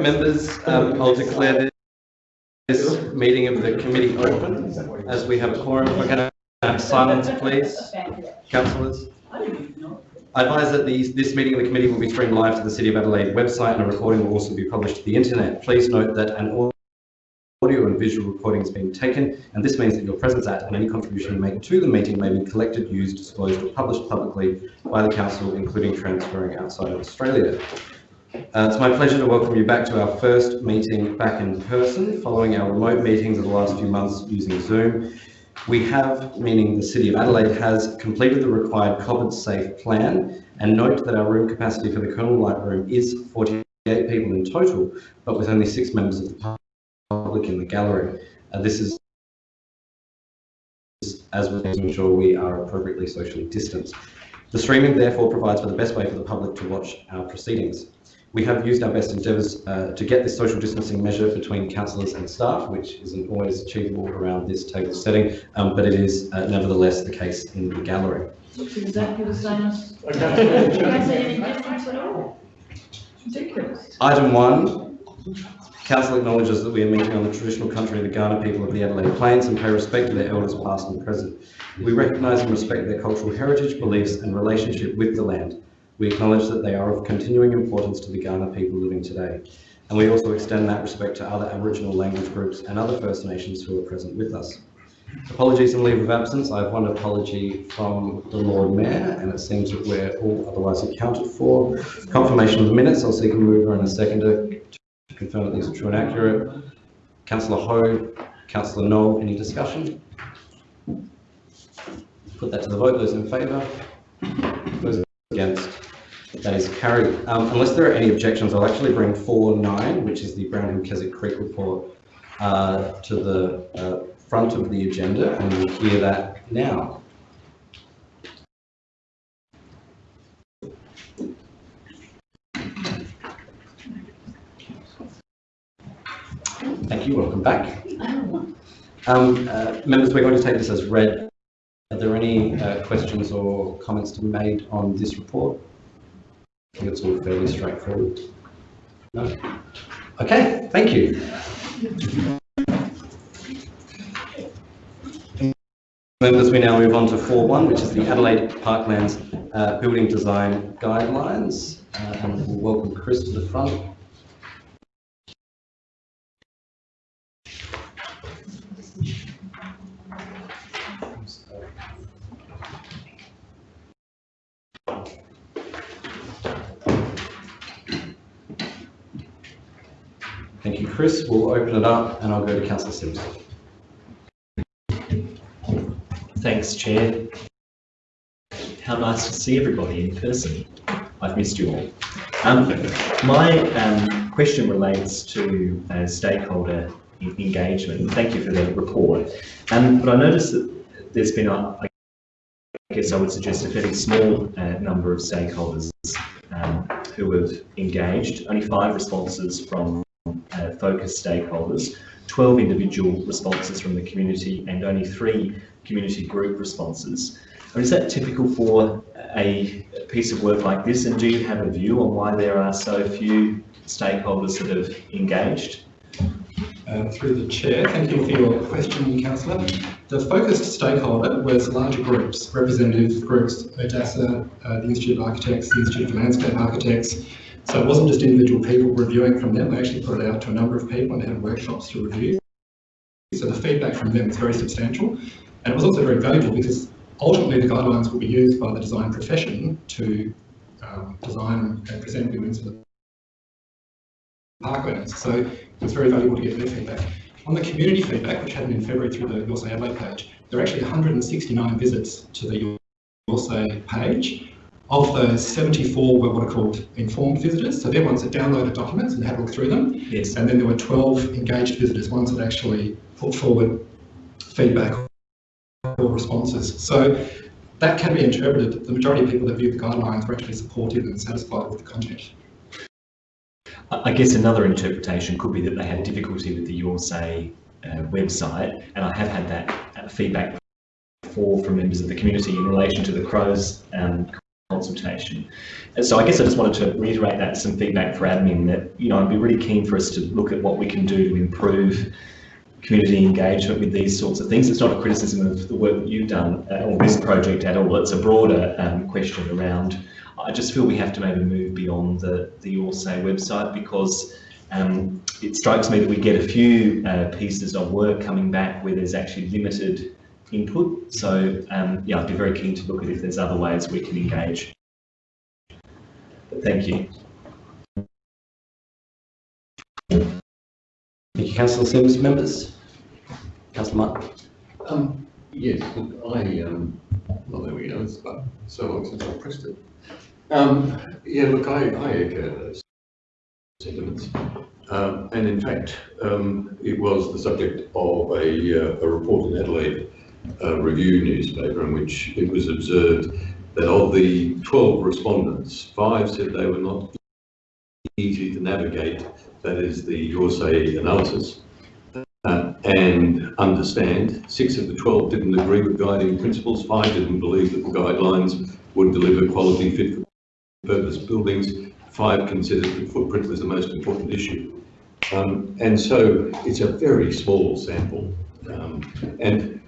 Members, um, I'll declare this meeting of the committee open as we have a quorum. We're going to have silence, please, councillors. I advise that these, this meeting of the committee will be streamed live to the City of Adelaide website and a recording will also be published to the internet. Please note that an audio and visual recording is being taken and this means that your presence at and any contribution you make to the meeting may be collected, used, disclosed or published publicly by the council, including transferring outside of Australia. Uh, it's my pleasure to welcome you back to our first meeting back in person following our remote meetings of the last few months using Zoom. We have, meaning the City of Adelaide has, completed the required COVID safe plan and note that our room capacity for the Colonel Light Room is 48 people in total, but with only six members of the public in the gallery. Uh, this is as we ensure we are appropriately socially distanced. The streaming therefore provides for the best way for the public to watch our proceedings. We have used our best endeavours uh, to get this social distancing measure between councillors and staff, which isn't always achievable around this table setting, um, but it is uh, nevertheless the case in the gallery. Looks exactly the same as. Item one, Council acknowledges that we are meeting on the traditional country of the Kaurna people of the Adelaide Plains and pay respect to their elders past and present. We recognise and respect their cultural heritage, beliefs and relationship with the land. We acknowledge that they are of continuing importance to the Kaurna people living today. And we also extend that respect to other Aboriginal language groups and other First Nations who are present with us. Apologies and leave of absence. I have one apology from the Lord Mayor, and it seems that we're all otherwise accounted for. Confirmation of the minutes. I'll seek a mover and a seconder to confirm that these are true and accurate. Councillor Ho, Councillor Knoll, any discussion? Put that to the vote. Those in favour? Those against? That is carried. Um, unless there are any objections, I'll actually bring 4.9, which is the Brownhill Keswick Creek report, uh, to the uh, front of the agenda, and we'll hear that now. Thank you. Welcome back. Um, uh, members, we're going to take this as read. Are there any uh, questions or comments to be made on this report? I think it's all fairly straightforward. No? Okay, thank you. Members, we now move on to 4.1, which is the Adelaide Parklands uh, Building Design Guidelines. Uh, and we'll welcome Chris to the front. Thank you, Chris. We'll open it up and I'll go to Councillor Simms. Thanks, Chair. How nice to see everybody in person. I've missed you all. Um, my um, question relates to uh, stakeholder engagement. Thank you for the report. Um, but I noticed that there's been, a, I guess I would suggest, a fairly small uh, number of stakeholders um, who have engaged. Only five responses from uh, focus stakeholders, 12 individual responses from the community and only three community group responses. Is that typical for a piece of work like this and do you have a view on why there are so few stakeholders that have engaged? Uh, through the chair, thank you for your question, councillor. The focused stakeholder was larger groups, representative groups, ODASA, uh, the Institute of Architects, the Institute of Landscape Architects, so it wasn't just individual people reviewing from them, we actually put it out to a number of people and had workshops to review. So the feedback from them was very substantial. And it was also very valuable because ultimately the guidelines will be used by the design profession to um, design and present buildings for the parklands. So it was very valuable to get their feedback. On the community feedback, which happened in February through the Your Say Adelaide page, there are actually 169 visits to the Your Say page, of those, 74 were what are called informed visitors, so they're ones that downloaded documents and had a look through them. Yes. And then there were 12 engaged visitors, ones that actually put forward feedback or responses. So that can be interpreted the majority of people that viewed the guidelines were actually supportive and satisfied with the content. I guess another interpretation could be that they had difficulty with the Your Say uh, website, and I have had that uh, feedback before from members of the community in relation to the Crows um, consultation. And so I guess I just wanted to reiterate that some feedback for admin that, you know, I'd be really keen for us to look at what we can do to improve community engagement with these sorts of things. It's not a criticism of the work that you've done or this project at all. It's a broader um, question around. I just feel we have to maybe move beyond the the Your Say website because um, it strikes me that we get a few uh, pieces of work coming back where there's actually limited input. So um, yeah, I'd be very keen to look at if there's other ways we can engage. But thank you. Thank you, councillor Simms. Members? Councillor Martin? Um, yes, look, I, um, well, there we go, it's about so long since I pressed it. Um, yeah, look, I, I echo those sentiments. Um, and in fact, um, it was the subject of a, uh, a report in Adelaide uh, Review newspaper in which it was observed that of the 12 respondents, five said they were not easy to navigate, that is the Your analysis, uh, and understand. Six of the 12 didn't agree with guiding principles, five didn't believe that the guidelines would deliver quality fit for purpose buildings, five considered that footprint was the most important issue. Um, and so it's a very small sample. Um, and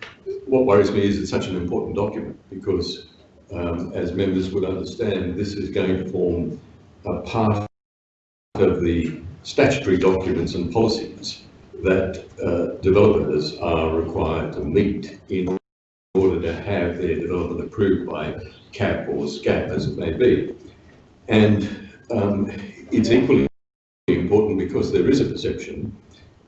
what worries me is it's such an important document because um, as members would understand, this is going to form a part of the statutory documents and policies that uh, developers are required to meet in order to have their development approved by CAP or SCAP as it may be. And um, it's equally important because there is a perception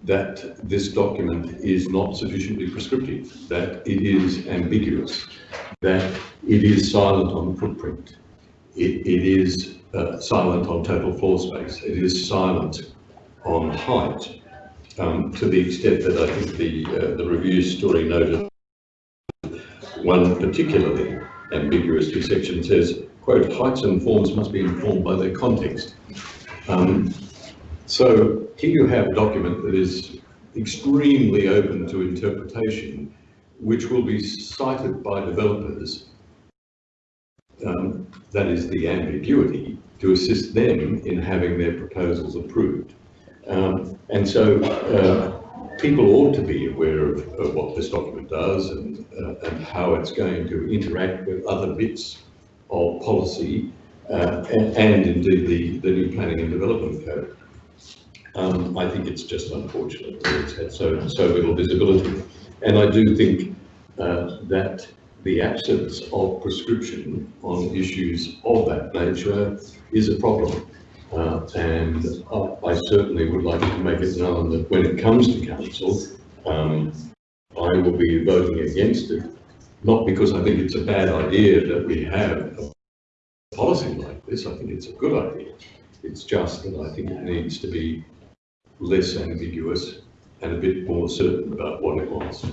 that this document is not sufficiently prescriptive, that it is ambiguous, that it is silent on footprint, it, it is uh, silent on total floor space, it is silent on height, um, to the extent that I think the, uh, the review story noted. One particularly ambiguous section says, quote, heights and forms must be informed by their context. Um, so here you have a document that is extremely open to interpretation, which will be cited by developers, um, that is the ambiguity, to assist them in having their proposals approved. Um, and so uh, people ought to be aware of, of what this document does and, uh, and how it's going to interact with other bits of policy uh, and, and indeed the, the new planning and development code. Um, I think it's just unfortunate that it's had so, so little visibility. And I do think uh, that the absence of prescription on issues of that nature is a problem. Uh, and I, I certainly would like to make it known that when it comes to council, um, I will be voting against it, not because I think it's a bad idea that we have a policy like this, I think it's a good idea. It's just that I think it needs to be less ambiguous and a bit more certain about what it wants.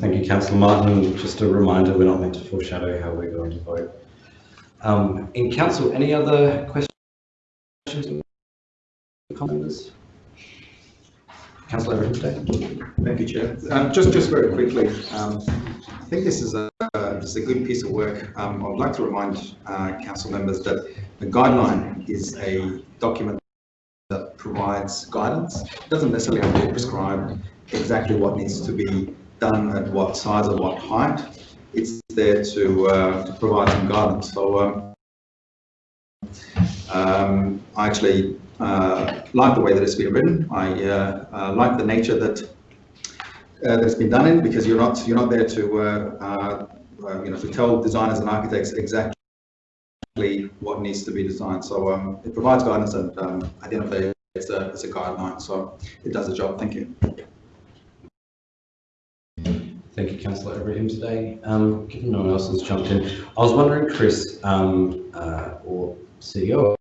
Thank you, councillor Martin. Just a reminder, we're not meant to foreshadow how we're going to vote. Um, in council, any other questions? Comments? Councillor Everton Thank you, Chair. Um, just, just very quickly, um, I think this is a, uh, this is a good piece of work. Um, I would like to remind uh, council members that the guideline is a document that provides guidance. It doesn't necessarily have to prescribe exactly what needs to be done at what size or what height. It's there to, uh, to provide some guidance. So um, um, I actually uh, like the way that it's been written. I uh, uh, like the nature that uh, that's been done in because you're not you're not there to uh, you know to tell designers and architects exactly what needs to be designed. So um, it provides guidance and um, at it's a it's a guideline. So it does the job. Thank you. Thank you, councillor Abrahimzadeh. Um, given no one else has jumped in, I was wondering, Chris, um, uh, or CEO,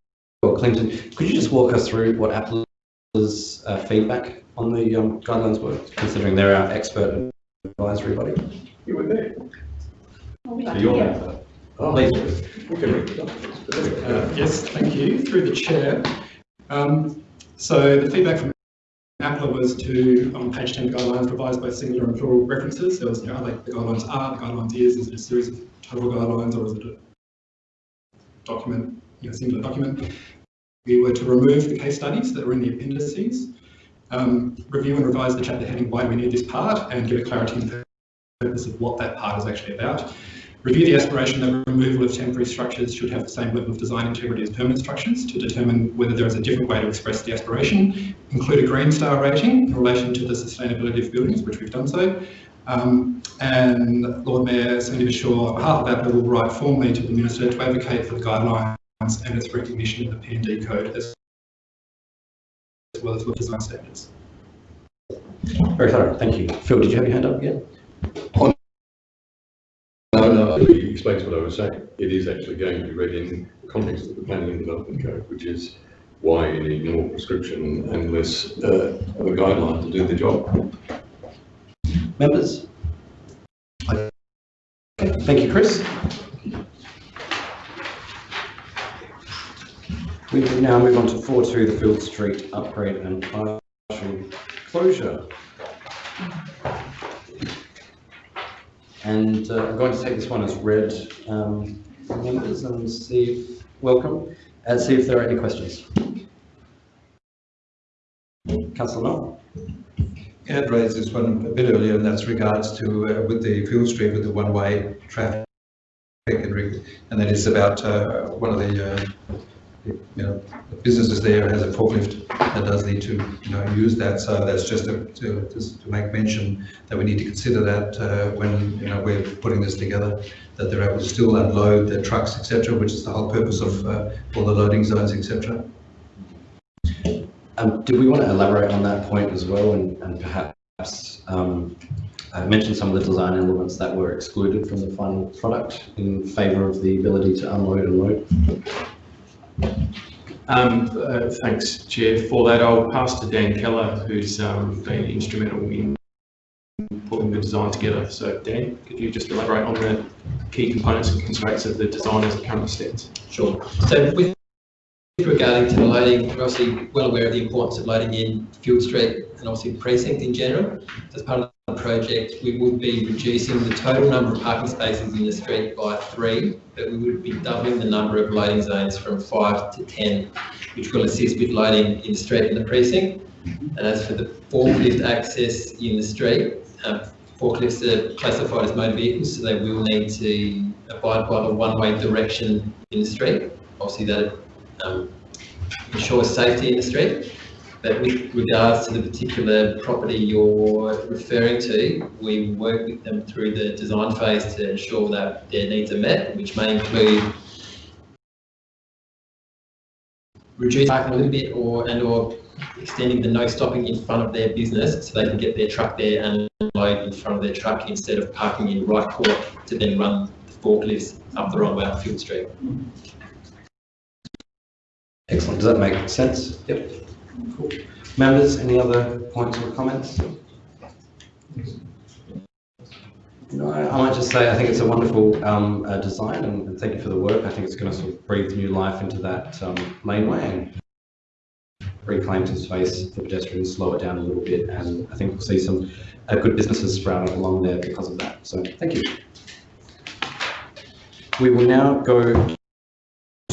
or Clinton, could you just walk us through what APLA's uh, feedback on the um, guidelines were, considering they're our expert advisory body? You were there. Well, we like For to your hear. benefit. Oh, Please. we can read the documents, but there we go. Uh, Yes, thank you, through the chair. Um, So the feedback from APLA was to, on page 10 guidelines, provide both singular and plural references. There was, you know, like the guidelines are, the guidelines is, is it a series of total guidelines or is it a document, you know, singular document? We were to remove the case studies that were in the appendices, um, review and revise the chapter heading why we need this part and give it clarity in the purpose of what that part is actually about. Review the aspiration that removal of temporary structures should have the same level of design integrity as permanent structures to determine whether there is a different way to express the aspiration. Include a green star rating in relation to the sustainability of buildings, which we've done so. Um, and Lord Mayor Sandy Verschoor, on behalf of APLA, will write formally to the Minister to advocate for the guidelines and its recognition in the P&D code as as well as with design standards. Very thorough, thank you. Phil, did you have your hand up again? No, no, he explains what I was saying. It is actually going to be read in the context of the planning and development code, which is why you need more prescription and less uh, of a guideline to do the job. Members? Okay, Thank you, Chris. We can now move on to four two, the Field Street upgrade and partial closure. And uh, I'm going to take this one as read, um, members, and see, if- welcome, and see if there are any questions. Councillor Knoll? I had raised this one a bit earlier, and that's regards to, uh, with the Field Street, with the one-way traffic, and that is about, uh, one of the, uh, you know, businesses there has a forklift that does need to, you know, use that, so that's just to, just to make mention that we need to consider that, uh, when, you know, we're putting this together, that they're able to still unload their trucks, etc., which is the whole purpose of, uh, all the loading zones, etc. Um, did we want to elaborate on that point as well and, and perhaps um, uh, mention some of the design elements that were excluded from the final product in favour of the ability to unload and load? Um, uh, thanks, Chair, for that. I'll pass to Dan Keller, who's um, been instrumental in putting the design together. So Dan, could you just elaborate on the key components and constraints of the design as it currently stands? Sure. So with regarding to the loading, we're obviously well aware of the importance of loading in Field Street and obviously the precinct in general. As part of project, we would be reducing the total number of parking spaces in the street by three, but we would be doubling the number of loading zones from five to 10, which will assist with loading in the street and the precinct. And as for the forklift access in the street, um, forklifts are classified as motor vehicles, so they will need to abide by the one-way direction in the street. Obviously, that um, ensures safety in the street. But with regards to the particular property you're referring to, we work with them through the design phase to ensure that their needs are met, which may include reducing parking a little bit or, and or extending the no stopping in front of their business so they can get their truck there and load in front of their truck instead of parking in right court to then run the forklifts up the wrong way up Field Street. Excellent, does that make sense? Yep. Cool. Members, any other points or comments? No, I might just say, I think it's a wonderful um, uh, design and and thank you for the work. I think it's going to sort of breathe new life into that um, laneway and reclaim some space for pedestrians, slow it down a little bit, and I think we'll see some uh, good businesses sprouting along there because of that. So, thank you. We will now go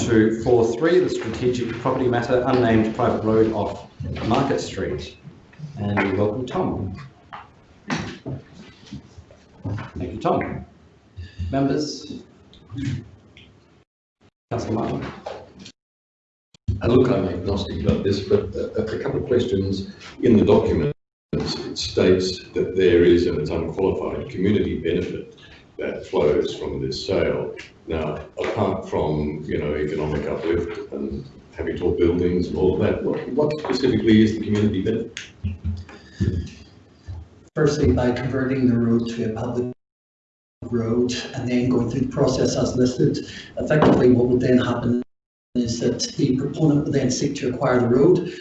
to four three, the strategic property matter, unnamed private road off Market Street. And we welcome Tom. Thank you, Tom. Members? Councillor Martin? And look, I'm agnostic about this, but uh, a, a couple of questions. In the document, it states that there is, and it's unqualified, community benefit that flows from this sale. Now, apart from, you know, economic uplift and having tall buildings and all of that, what, what specifically is the community benefit? firstly by converting the road to a public road and then going through the process as listed. Effectively, what would then happen is that the proponent would then seek to acquire the road,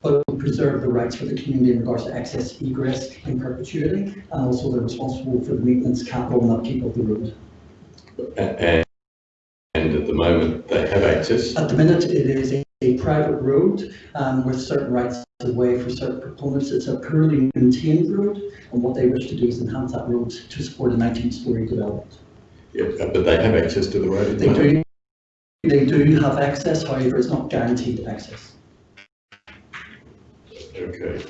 but would preserve the rights for the community in regards to access egress in perpetuity, and also they're responsible for the maintenance, capital and upkeep of the road. And, and at the moment, they have access. At the minute, it is a, a private road um, with certain rights of way for certain proponents. It's a poorly maintained road, and what they wish to do is enhance that road to support a 19-storey development. Yeah, but they have access to the road. They do, they do have access, however, it's not guaranteed access. Okay.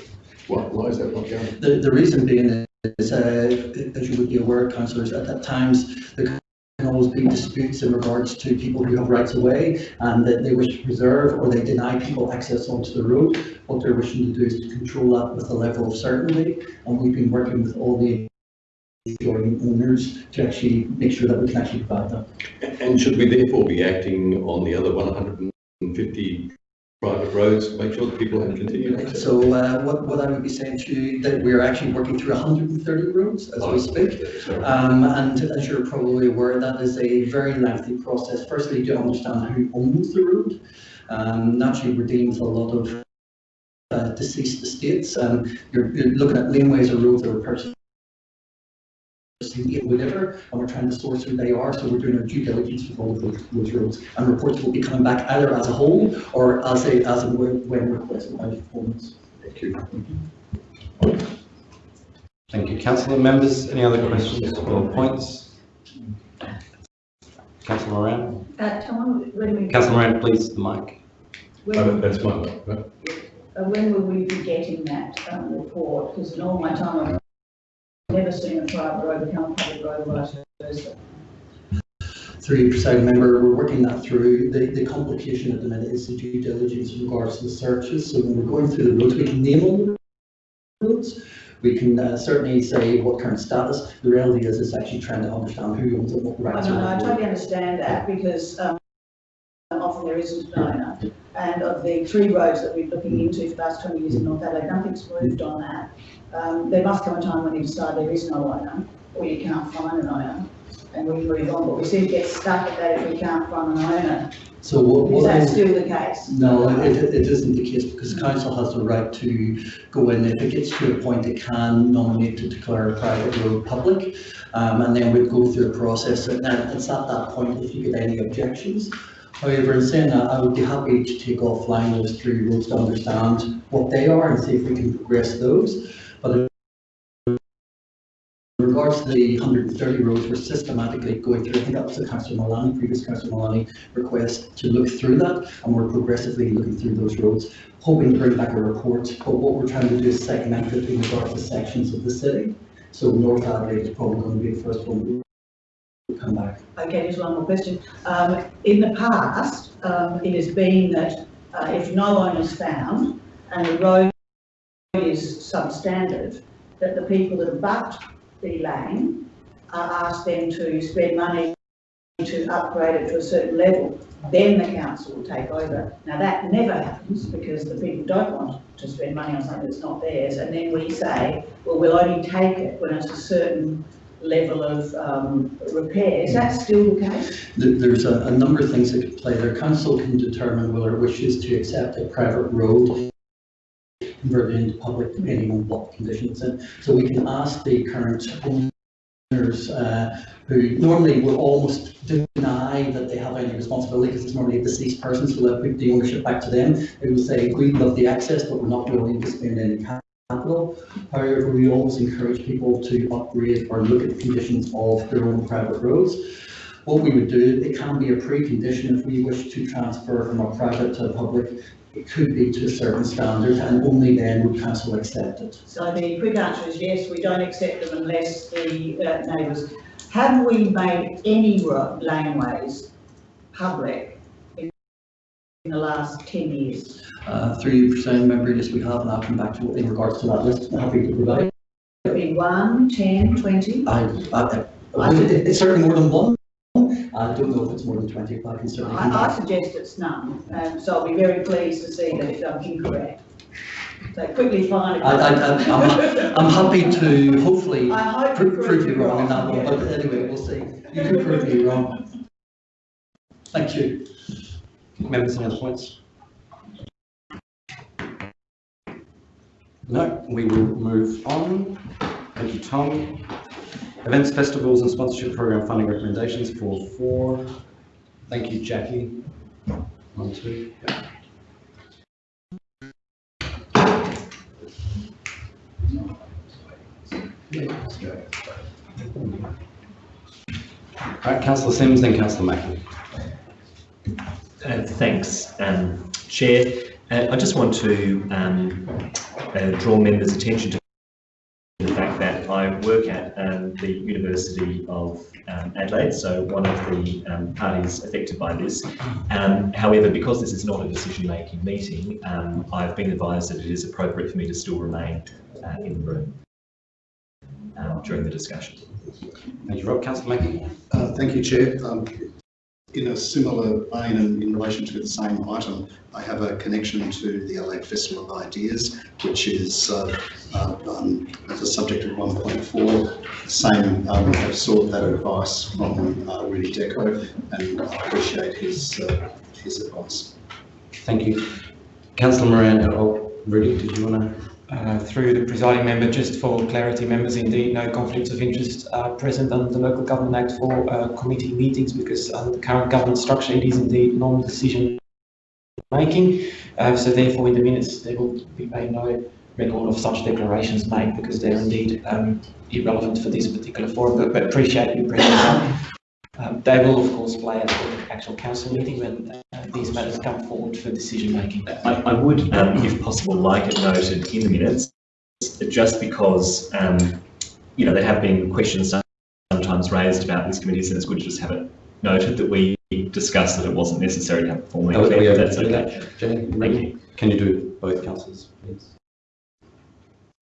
Why, why is that not going? The, the reason being is, uh, as you would be aware, councillors, at, at times, there can always be disputes in regards to people who have rights of way and that they wish to preserve or they deny people access onto the road. What they're wishing to do is to control that with a level of certainty, and we've been working with all the adjoining owners to actually make sure that we can actually provide that. And should we therefore be acting on the other one hundred and fifty private roads make sure that people have continued access? So, uh, what, what I would be saying to you, that we're actually working through hundred and thirty roads as we speak. Um, and as you're probably aware, that is a very lengthy process. Firstly, to understand who owns the road. Um, naturally, we're dealing with a lot of uh, deceased estates. Um, you're, you're looking at laneways or roads that were purchased whatever, and we're trying to source who they are, so we're doing our due diligence with all of those, those roads. And reports will be coming back either as a whole or as a, as a when, when requested by performance. Thank you. Thank you. Councillor members, any other questions or points? Councillor Moran? Uh, Tom, when we, Councillor Moran, please, the mic. Oh, when, That's my, vote, right? uh, when will we be getting that, um, report? Because in all my time, I've never seen a private road become a public road vice versa. Through you, presiding member, we're working that through. The, the complication at the minute is the due diligence in regards to the searches. So when we're going through the roads, we can name all the roads. We can uh, certainly say what current status. The reality is, it's actually trying to understand who owns it, what I rights know, I are. totally understand that because, um, often there isn't an owner. And of the three roads that we're looking into for the last twenty years in North Adelaide, nothing's moved on that. Um, there must come a time when you decide there is no owner, or you can't find an owner, and we move on, but we seem to get stuck at that if we can't find an owner. So what, Is what that I- still the case? No, it, it isn't the case because council has the right to go in, if it gets to a point, it can nominate to declare a private road public. Um, and then we'd go through a process and then it's at that point if you get any objections. However, in saying that, I would be happy to take offline those three roads to understand what they are and see if we can progress those. But in regards to the hundred and thirty roads, we're systematically going through, I think that was the councillor Malani, previous councillor Malani request to look through that, and we're progressively looking through those roads, hoping to bring back a report. But what we're trying to do is segment it in regards to sections of the city. So North Adelaide is probably going to be the first one come back. Okay, just one more question. Um, in the past, um, it has been that, uh, if no one is found and the road is substandard, that the people that abut the lane are asked then to spend money to upgrade it to a certain level, then the council will take over. Now, that never happens because the people don't want to spend money on something that's not theirs, and then we say, well, we'll only take it when it's a certain level of um, repair. Is that still the case? There's a, a number of things that could play there. Council can determine whether it wishes to accept a private road converted into public depending on what conditions. And so we can ask the current owners, uh, who normally will almost deny that they have any responsibility because it's normally a deceased person, so they'll put the ownership back to them. They will say, we love the access, but we're not willing to spend any capital. However, we always encourage people to upgrade or look at the conditions of their own private roads. What we would do, it can be a precondition if we wish to transfer from a private to a public, it could be to a certain standard and only then would council accept it. So the quick answer is yes, we don't accept them unless the uh, neighbours. Have we made any laneways public in the last ten years? Uh, through you, presiding member, yes, we have, and I'll come back to in regards to that list, I'm happy to provide. Could be one, ten, twenty? I, I, I- it- it's certainly more than one. I don't know if it's more than twenty, but I can certainly I, I suggest it's none, and so I'll be very pleased to see that I'm incorrect. So quickly find. I, I, I'm, I'm happy to hopefully I hope you prove you wrong in that one, yeah. but anyway, we'll see. You can prove me wrong. Thank you. Members, any other points? No, we will move on. Thank you, Tom. Events, festivals and sponsorship program funding recommendations for four. Thank you, Jackie. One, two. yeah. Right, councillor Simms, then councillor Mackie. Uh, Thanks, um, Chair. Uh, I just want to um, uh, draw members' attention to the fact that I work at um, the University of um, Adelaide, so one of the um, parties affected by this. Um, However, because this is not a decision-making meeting, um, I've been advised that it is appropriate for me to still remain uh, in the room during the discussion. Thank you, Rob. Councillor Mackie. Uh, Thank you, Chair. In a similar vein and in relation to the same item, I have a connection to the Adelaide Festival of Ideas, which is uh, uh, um, the subject of 1.4. Same, um, have sought that advice from uh, Rudy Deco and I appreciate his, uh, his advice. Thank you. Councillor Moran, oh, Rudy, did you want to? Uh, Through the presiding member, just for clarity, members, indeed, no conflicts of interest are present under the Local Government Act for uh, committee meetings because under the current government structure, it is indeed non-decision making. Uh, So therefore, in the minutes, there will be made no record of such declarations made because they're indeed um, irrelevant for this particular forum, but but appreciate your up. Um, They will, of course, play at the actual council meeting when uh, these matters come forward for decision making. I, I would, um, if possible, like it noted in the minutes, just because, um, you know, there have been questions sometimes raised about this committee, so it's good to just have it noted that we discussed that it wasn't necessary to have formally Are we declared, able if to that's okay. that? Jenny, Thank you. Can you do both councillors, please?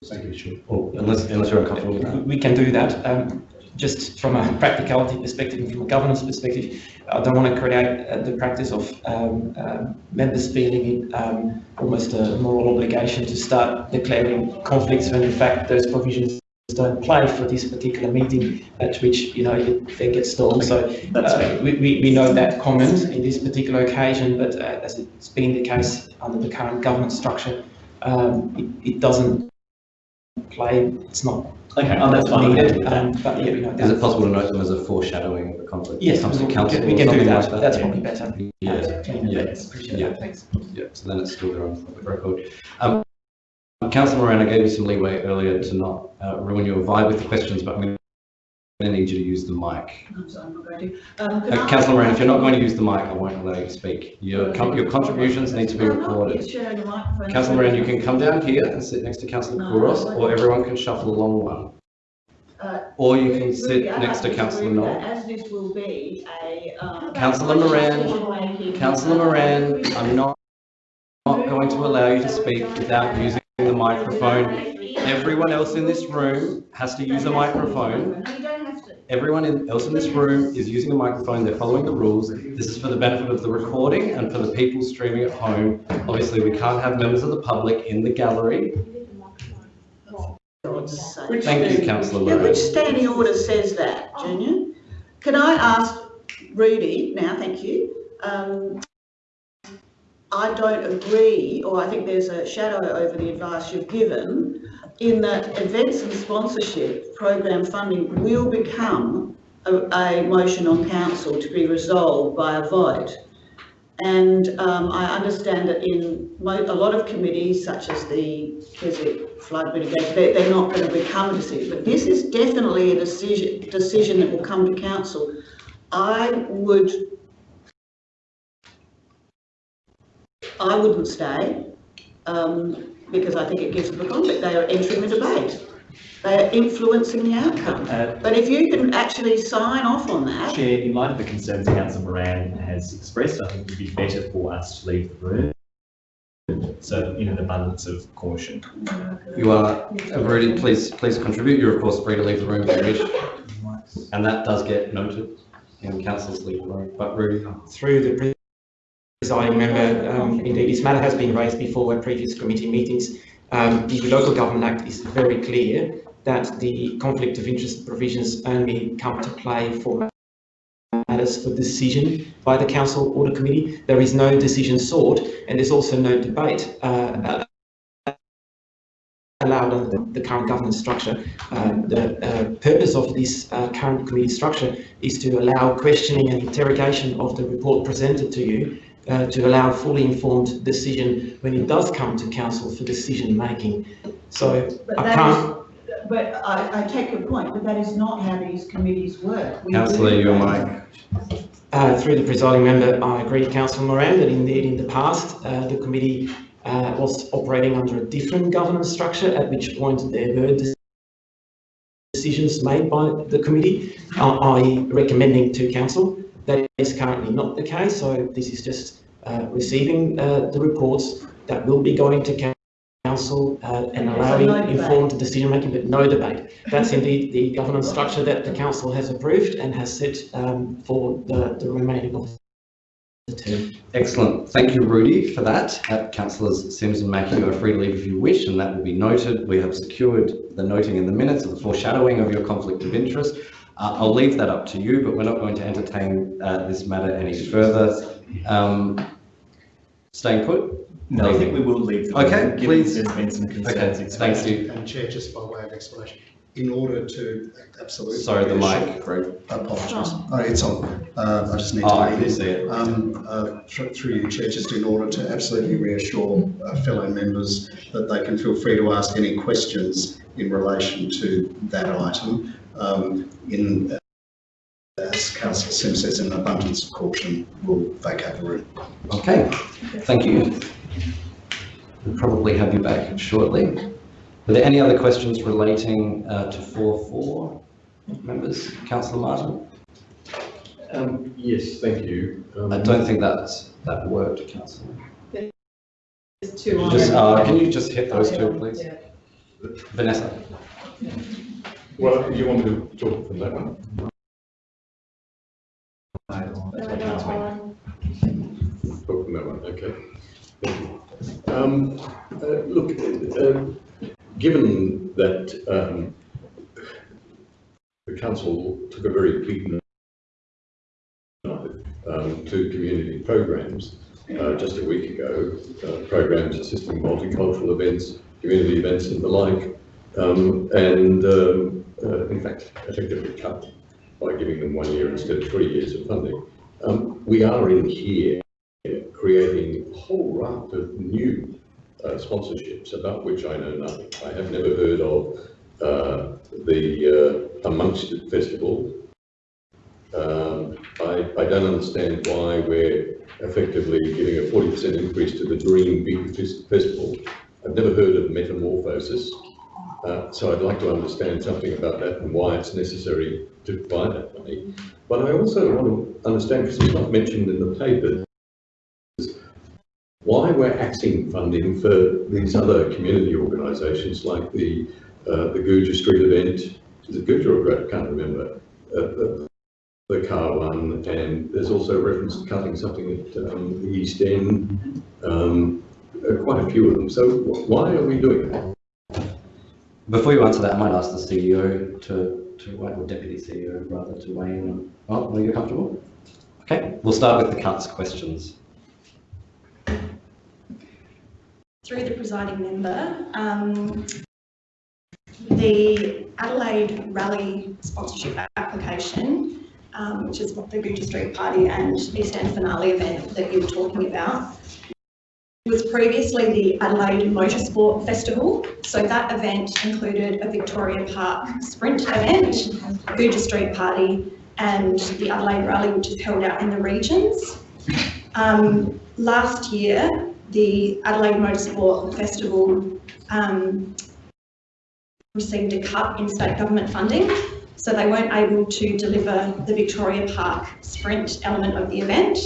Thank you. Or unless, unless you're uncomfortable. We can do that. Um, just from a practicality perspective and from a governance perspective, I don't want to create uh, the practice of um, um, members feeling um, almost a moral obligation to start declaring conflicts when in fact those provisions don't play for this particular meeting at which, you know, it then gets stalled. So uh, fair. we, we, we know that comment in this particular occasion, but uh, as it's been the case under the current government structure, um, it, it doesn't play, it's not Okay, oh, that's fine. needed, um, but yeah, we know Is it possible to note them as a foreshadowing of a conflict? Yes, Comes to we council can, we can do that, like that's yeah. probably better. Yeah, Yeah, yeah. appreciate Yeah. that, thanks. yeah, so then it's still there on public record. Um, Councillor Moran, I gave you some leeway earlier to not uh, ruin your vibe with the questions, but I'm going to need you to use the mic. I'm sorry, I'm not going to. Um, Uh, Councillor Moran, if you're not going to use the mic, I won't allow you to speak. Your, com- your contributions need to be recorded. sharing. Councillor Moran, you can come down here and sit next to Councillor No, Couros, I or everyone can shuffle along one. Uh, Or you can sit I'd next to Councillor disagree Knoll. As this will be a, um. Councillor Moran, decision-making, Councillor uh, Moran, I'm not, not going to allow you to speak without using the microphone. Everyone else in this room has to use a microphone. You don't have to. Everyone in- else in this room is using a microphone, they're following the rules. This is for the benefit of the recording and for the people streaming at home. Obviously, we can't have members of the public in the gallery. God's sake. Thank you, councillor Yeah, which standing order says that, Junior? Can I ask Rudy, now, thank you, um, I don't agree, or I think there's a shadow over the advice you've given, in that events and sponsorship program funding will become a, a motion on council to be resolved by a vote. And um, I understand that in a lot of committees, such as the, it flood mitigation, they're, they're not going to become a decision. But this is definitely a decision, decision that will come to council. I would, I wouldn't stay, um, because I think it gives them a conflict. They are entering the debate. They are influencing the outcome. Uh, But if you can actually sign off on that, Chair, in light of the concerns Councillor Moran has expressed, I think it would be better for us to leave the room. So in an abundance of caution. You are, uh, Rudy, please, please contribute. You're of course free to leave the room if you wish. And that does get noted in councillors leave the room. But Rudy, Through the presiding member, um, indeed, this matter has been raised before at previous committee meetings. Um, the Local Government Act is very clear that the conflict of interest provisions only come to play for matters for decision by the council or the committee. There is no decision sought and there's also no debate uh, allowed under the, current governance structure. Um, the uh, purpose of this uh, current committee structure is to allow questioning and interrogation of the report presented to you uh, to allow fully informed decision when it does come to council for decision making. So but I can't, is, but, but I, I take your point, but that is not how these committees work. We Councillor, do your mic. Uh, through the presiding member, I agree with Councillor Moran that indeed in the past, uh, the committee uh, was operating under a different governance structure, at which point there were de- decisions made by the committee, uh, i.e. recommending to council. That is currently not the case, so this is just uh, receiving uh, the reports that will be going to coun- council uh, and allowing no informed decision making, but no debate. That's indeed the governance structure that the council has approved and has set um, for the, the remaining of the term. Excellent. Thank you, Rudy, for that. Uh, Councillors Simms and Mackie, you are free to leave if you wish, and that will be noted. We have secured the noting in the minutes of the foreshadowing of your conflict of interest. Uh, I'll leave that up to you, but we're not going to entertain uh, this matter any further. Um, staying put? No, I think we will leave. the Okay, given please. There's been some concerns Okay, expressed. thank you. And Chair, just by way of explanation, in order to absolutely. Sorry, the mic, Fred. Apologies. Oh, it's on. Uh, I just need to. Oh, I leave can see it. Um, uh, through, through you, Chair, just in order to absolutely reassure uh, fellow members that they can feel free to ask any questions in relation to that item. Um, in, uh, as Councillor Sim says, in abundance of caution, we'll vacate the room. Okay, thank you. We'll probably have you back shortly. Are there any other questions relating uh, to 4.4? Members, Councillor Martin? Um, yes, thank you. Um, I don't think that's, that worked, Councillor. There's two on Just, uh, can you just hit those two, Yeah. please? Vanessa? Well, you want me to talk from that one? Talk from that one, okay. Um, uh, look, uh, given that, um, the council took a very note, um, to community programs, uh, just a week ago, uh, programs assisting multicultural events, community events and the like, um, and, um, uh, in fact, effectively cut by giving them one year instead of three years of funding. Um, we are in here creating a whole raft of new uh, sponsorships about which I know nothing. I have never heard of uh, the uh, Amongst It Festival. Um, I, I don't understand why we're effectively giving a 40% increase to the Dream Big Festival. I've never heard of Metamorphosis. Uh, so I'd like to understand something about that and why it's necessary to provide that money. But I also want to understand, because it's not mentioned in the papers, why we're axing funding for these other community organisations like the uh, the Gouger Street event, is it Gouger or? I can't remember. Uh, the, the car one, and there's also reference to cutting something at um, the East End. Um, uh, quite a few of them. So why are we doing that? Before you answer that, I might ask the CEO to, to, weigh- or Deputy CEO rather, to weigh in on, oh, are you comfortable? Okay, we'll start with the cuts questions. Through the presiding member, um, the Adelaide Rally sponsorship application, um, which is what the Gouger Street Party and East End Finale event that you were talking about, was previously the Adelaide Motorsport Festival. So that event included a Victoria Park sprint event, Gouger Street Party, and the Adelaide Rally, which is held out in the regions. Um, last year, the Adelaide Motorsport Festival um, received a cut in state government funding, so they weren't able to deliver the Victoria Park sprint element of the event.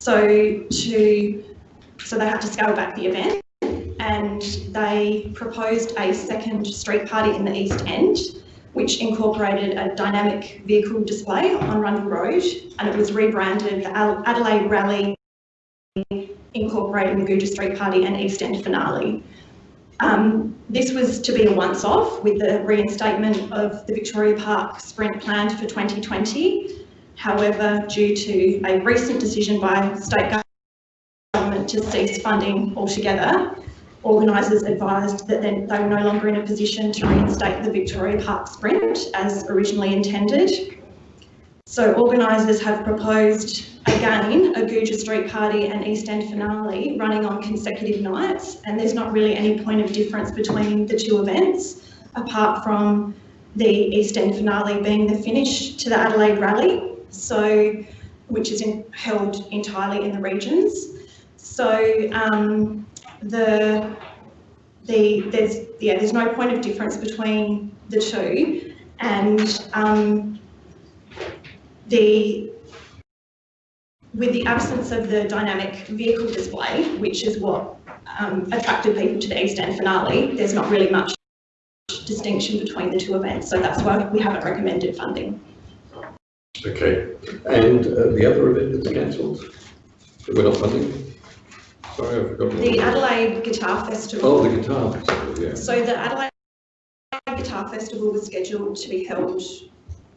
So to, so they had to scale back the event and they proposed a second street party in the East End, which incorporated a dynamic vehicle display on Rundle Road and it was rebranded the Adelaide Rally incorporating the Gouger Street Party and East End finale. Um, this was to be a once-off with the reinstatement of the Victoria Park sprint planned for 2020. However, due to a recent decision by state government to cease funding altogether, organisers advised that they were no longer in a position to reinstate the Victoria Park sprint as originally intended. So organisers have proposed again a Gouger Street Party and East End finale running on consecutive nights, and there's not really any point of difference between the two events, apart from the East End finale being the finish to the Adelaide Rally, so which is in, held entirely in the regions. So um, the the there's yeah there's no point of difference between the two, and um, the with the absence of the dynamic vehicle display, which is what um, attracted people to the East End finale, there's not really much distinction between the two events. So that's why we haven't recommended funding. Okay, and uh, the other event that's cancelled, we're not funding? Sorry, I forgot. The Adelaide Guitar Festival. Oh, the guitar festival, yeah. So the Adelaide Guitar Festival was scheduled to be held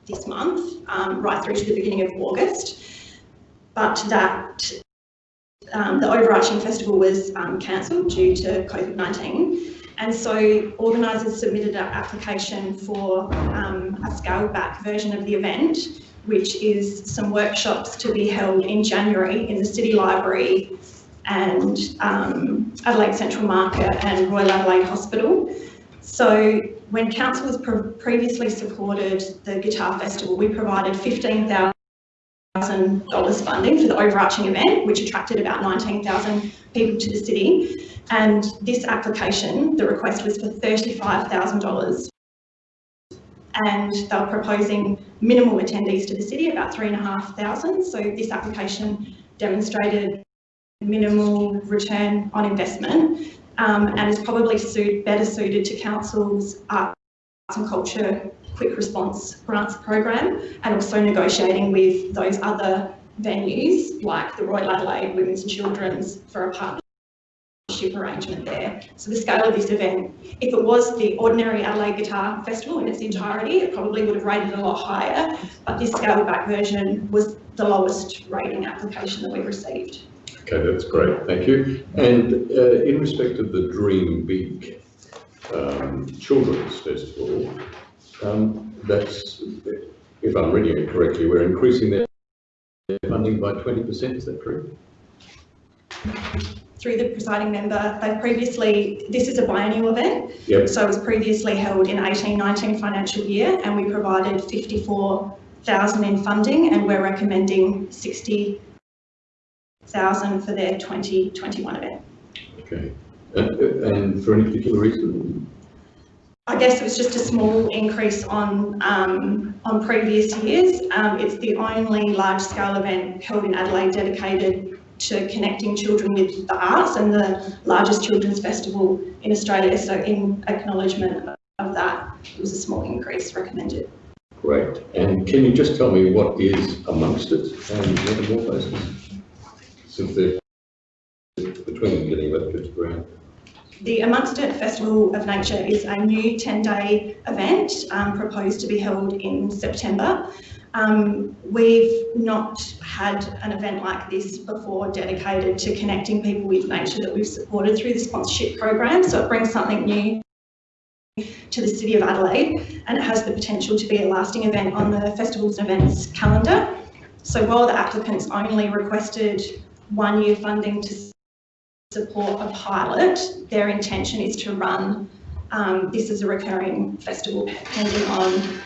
this month, um, right through to the beginning of August. But that, um, the overarching festival was um, cancelled due to COVID-19. And so organisers submitted an application for um, a scaled back version of the event, which is some workshops to be held in January in the City Library and um, Adelaide Central Market and Royal Adelaide Hospital. So when council has pre- previously supported the Guitar Festival, we provided $15,000 funding for the overarching event, which attracted about 19,000 people to the city. And this application, the request was for $35,000. And they were proposing minimal attendees to the city, about 3,500. So this application demonstrated minimal return on investment um, and is probably suit, better suited to council's arts and culture quick response grants program and also negotiating with those other venues like the Royal Adelaide Women's and Children's for a partnership arrangement there. So the scale of this event, if it was the ordinary Adelaide Guitar Festival in its entirety, it probably would have rated a lot higher, but this scaled back version was the lowest rating application that we received. Okay, that's great, thank you. And uh, in respect of the Dream Big um, Children's Festival, um, that's, if I'm reading it correctly, we're increasing their funding by 20%, is that correct? Through the presiding member, they previously, this is a biennial event, Yep, so it was previously held in 18-19 financial year and we provided 54,000 in funding and we're recommending 60,000 for their 2021 event. okay. And, and for any particular reason? I guess it was just a small increase on um, on previous years. Um, it's the only large-scale event held in Adelaide dedicated to connecting children with the arts and the largest children's festival in Australia. So in acknowledgement of that, it was a small increase recommended. Great. And can you just tell me what is amongst it and metamorphosis? Since they're between getting about 50 grand. The Amongst It Festival of Nature is a new 10-day event um, proposed to be held in September. Um, we've not had an event like this before dedicated to connecting people with nature that we've supported through the sponsorship program, so it brings something new to the City of Adelaide and it has the potential to be a lasting event on the festivals and events calendar. So while the applicants only requested one year funding to support a pilot, their intention is to run um, this as a recurring festival depending on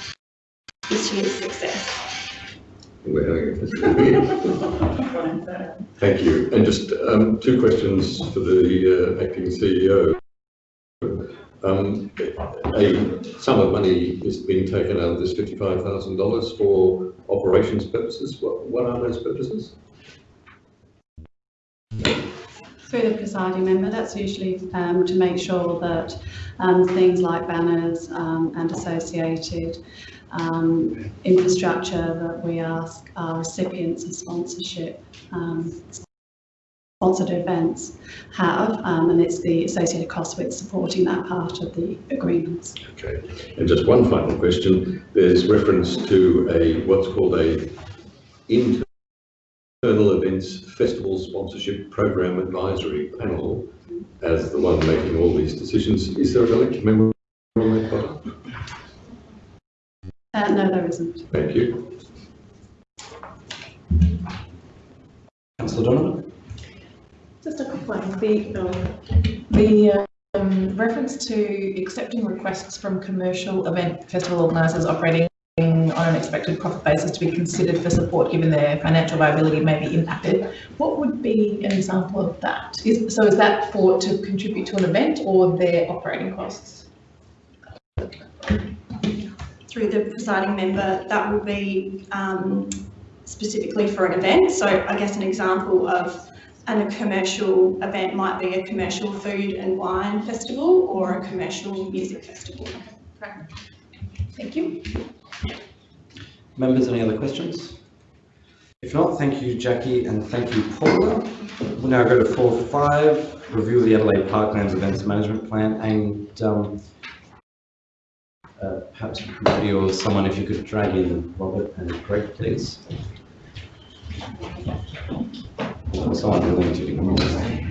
this year's success. Thank you. And just um, two questions for the uh, acting CEO. Um, a sum of money is being taken out of this $55,000 for operations purposes. What, what are those purposes? Through the presiding member, that's usually um, to make sure that um, things like banners um, and associated um, infrastructure that we ask our recipients of sponsorship, um, sponsored events have, um, and it's the associated cost with supporting that part of the agreements. Okay. And just one final question. There's reference to a, what's called a External Events Festival Sponsorship Program Advisory Panel as the one making all these decisions. Is there a direct member on that button? Uh, no, there isn't. Thank you. Councillor Donovan? Just a quick one. The, the um, reference to accepting requests from commercial event festival organisers operating on an expected profit basis to be considered for support given their financial viability may be impacted. What would be an example of that? Is, so is that for to contribute to an event or their operating costs? Through the presiding member, that will be um, specifically for an event. So I guess an example of and a commercial event might be a commercial food and wine festival or a commercial music festival. Thank you. Members, any other questions? If not, thank you, Jackie, and thank you, Paula. We'll now go to four five, review of the Adelaide Parklands Events Management Plan, and um, uh, perhaps somebody or someone, if you could drag in Robert and Greg, please. Someone willing to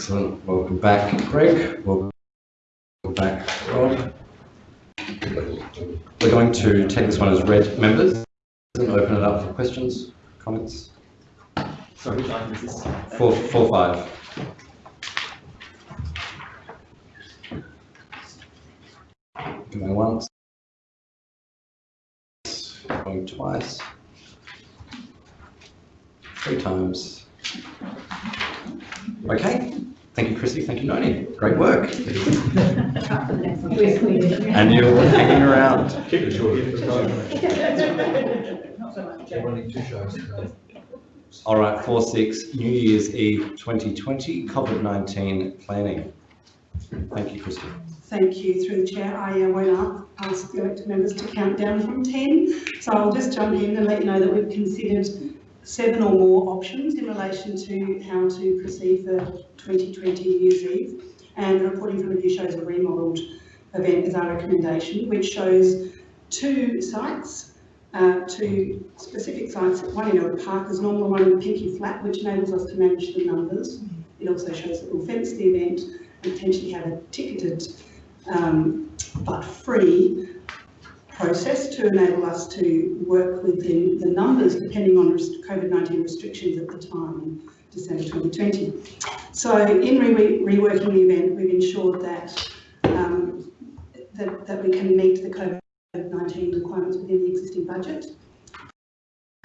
Excellent. Welcome back, Greg. Welcome back, Rob. We're going to take this one as read, members, and open it up for questions, comments. Sorry? Four, four, five. Going once. Going twice. Three times. Okay, thank you, Chrissy, thank you, Noni, great work. And you're hanging around. Keep it short. All right, four, six, New Year's Eve 2020, COVID-19 planning. Thank you, Christy. Thank you. Through the chair, I uh, won't ask the elected members to count down from 10. So I'll just jump in and let you know that we've considered seven or more options in relation to how to proceed for 2020 New Year's Eve. And the report in front of you shows a remodelled event as our recommendation, which shows two sites, uh, two specific sites, one in Elder Park as normal, one in Pinky Flat, which enables us to manage the numbers. It also shows that we'll fence the event and potentially have a ticketed um, but free process to enable us to work within the numbers depending on COVID-19 restrictions at the time in December 2020. So in re- reworking the event, we've ensured that, um, that, that we can meet the COVID-19 requirements within the existing budget.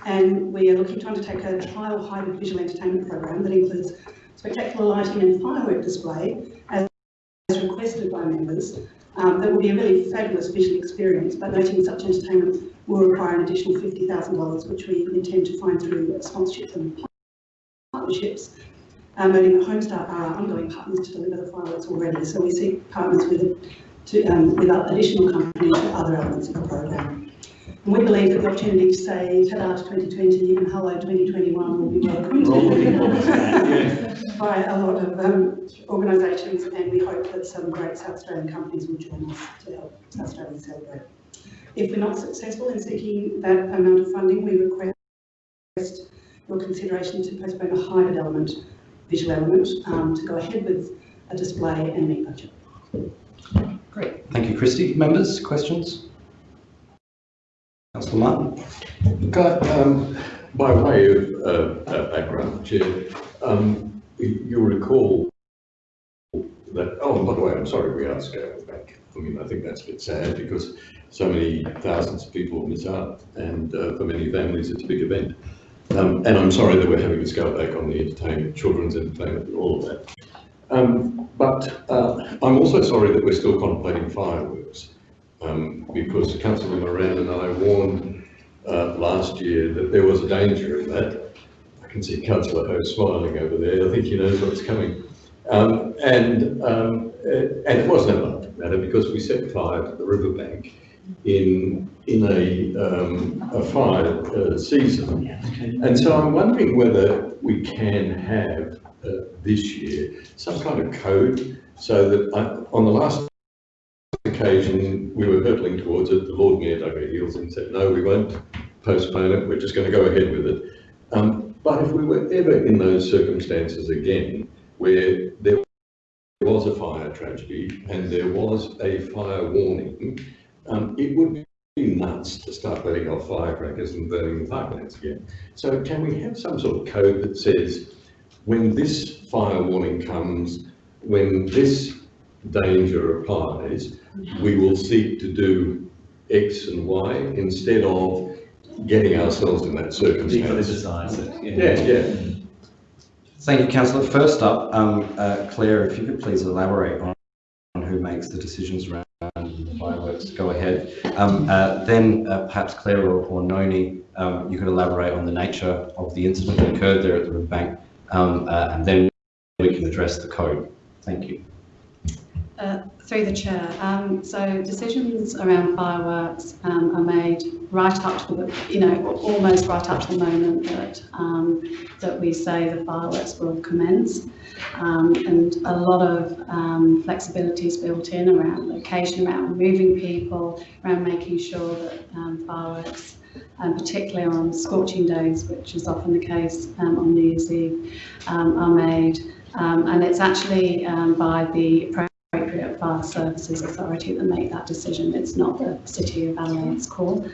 And we are looking to undertake a trial hybrid visual entertainment program that includes spectacular lighting and firework display as requested by members. Um, that will be a really fabulous visual experience, but noting such entertainment will require an additional $50,000, which we intend to find through sponsorships and partnerships. Um, noting that Homestar are ongoing partners to deliver the fireworks already, so we seek partners with, to, um, with additional companies for other elements of the program. And we believe that the opportunity to say ta-da to 2020 and hello 2021 will be welcomed by a lot of um, organisations and we hope that some great South Australian companies will join us to help South Australia celebrate. If we're not successful in seeking that amount of funding, we request your consideration to postpone a hybrid element, visual element, um, to go ahead with a display and meet budget. Great. Thank you, Christy. Members, questions? Councillor um, by way of uh, uh, background, Chair, um, you- recall that, oh, by the way, I'm sorry we are scaled back. I mean, I think that's a bit sad because so many thousands of people miss out and uh, for many families it's a big event. Um, and I'm sorry that we're having to scale back on the entertainment, children's entertainment and all of that. Um, but uh, I'm also sorry that we're still contemplating fireworks um, because Councillor Moran and I warned uh, last year that there was a danger in that. I can see Councillor Hou smiling over there. I think he knows what's coming. Um, and, um, uh, and it wasn't a laughing matter because we set fire to the riverbank in, in a, um, a fire uh, season. And so I'm wondering whether we can have uh, this year some kind of code so that uh, on the last occasion we were hurtling towards it, the Lord Mayor dug our heels and said, no, we won't postpone it, we're just going to go ahead with it. Um, But if we were ever in those circumstances again, where there was a fire tragedy and there was a fire warning, um, it would be nuts to start letting off firecrackers and burning the parklands again. So can we have some sort of code that says, when this fire warning comes, when this danger applies, we will seek to do X and Y instead of getting ourselves in that circumstance? Depoliticise it. Yeah, yeah. Thank you, councillor. First up, um, uh, Claire, if you could please elaborate on, on who makes the decisions around the fireworks. Go ahead. Um, uh, then uh, perhaps Claire or, or Noni, um, you could elaborate on the nature of the incident that occurred there at the river bank, um, uh, and then we can address the code. Thank you. Through the chair, um, so decisions around fireworks um, are made right up to the, you know, almost right up to the moment that um, that we say the fireworks will commence, um, and a lot of um, flexibility is built in around location, around moving people, around making sure that um, fireworks, and particularly on scorching days, which is often the case um, on New Year's Eve, um, are made, um, and it's actually um, by the fire services authority that make that decision. It's not the City of Adelaide's call.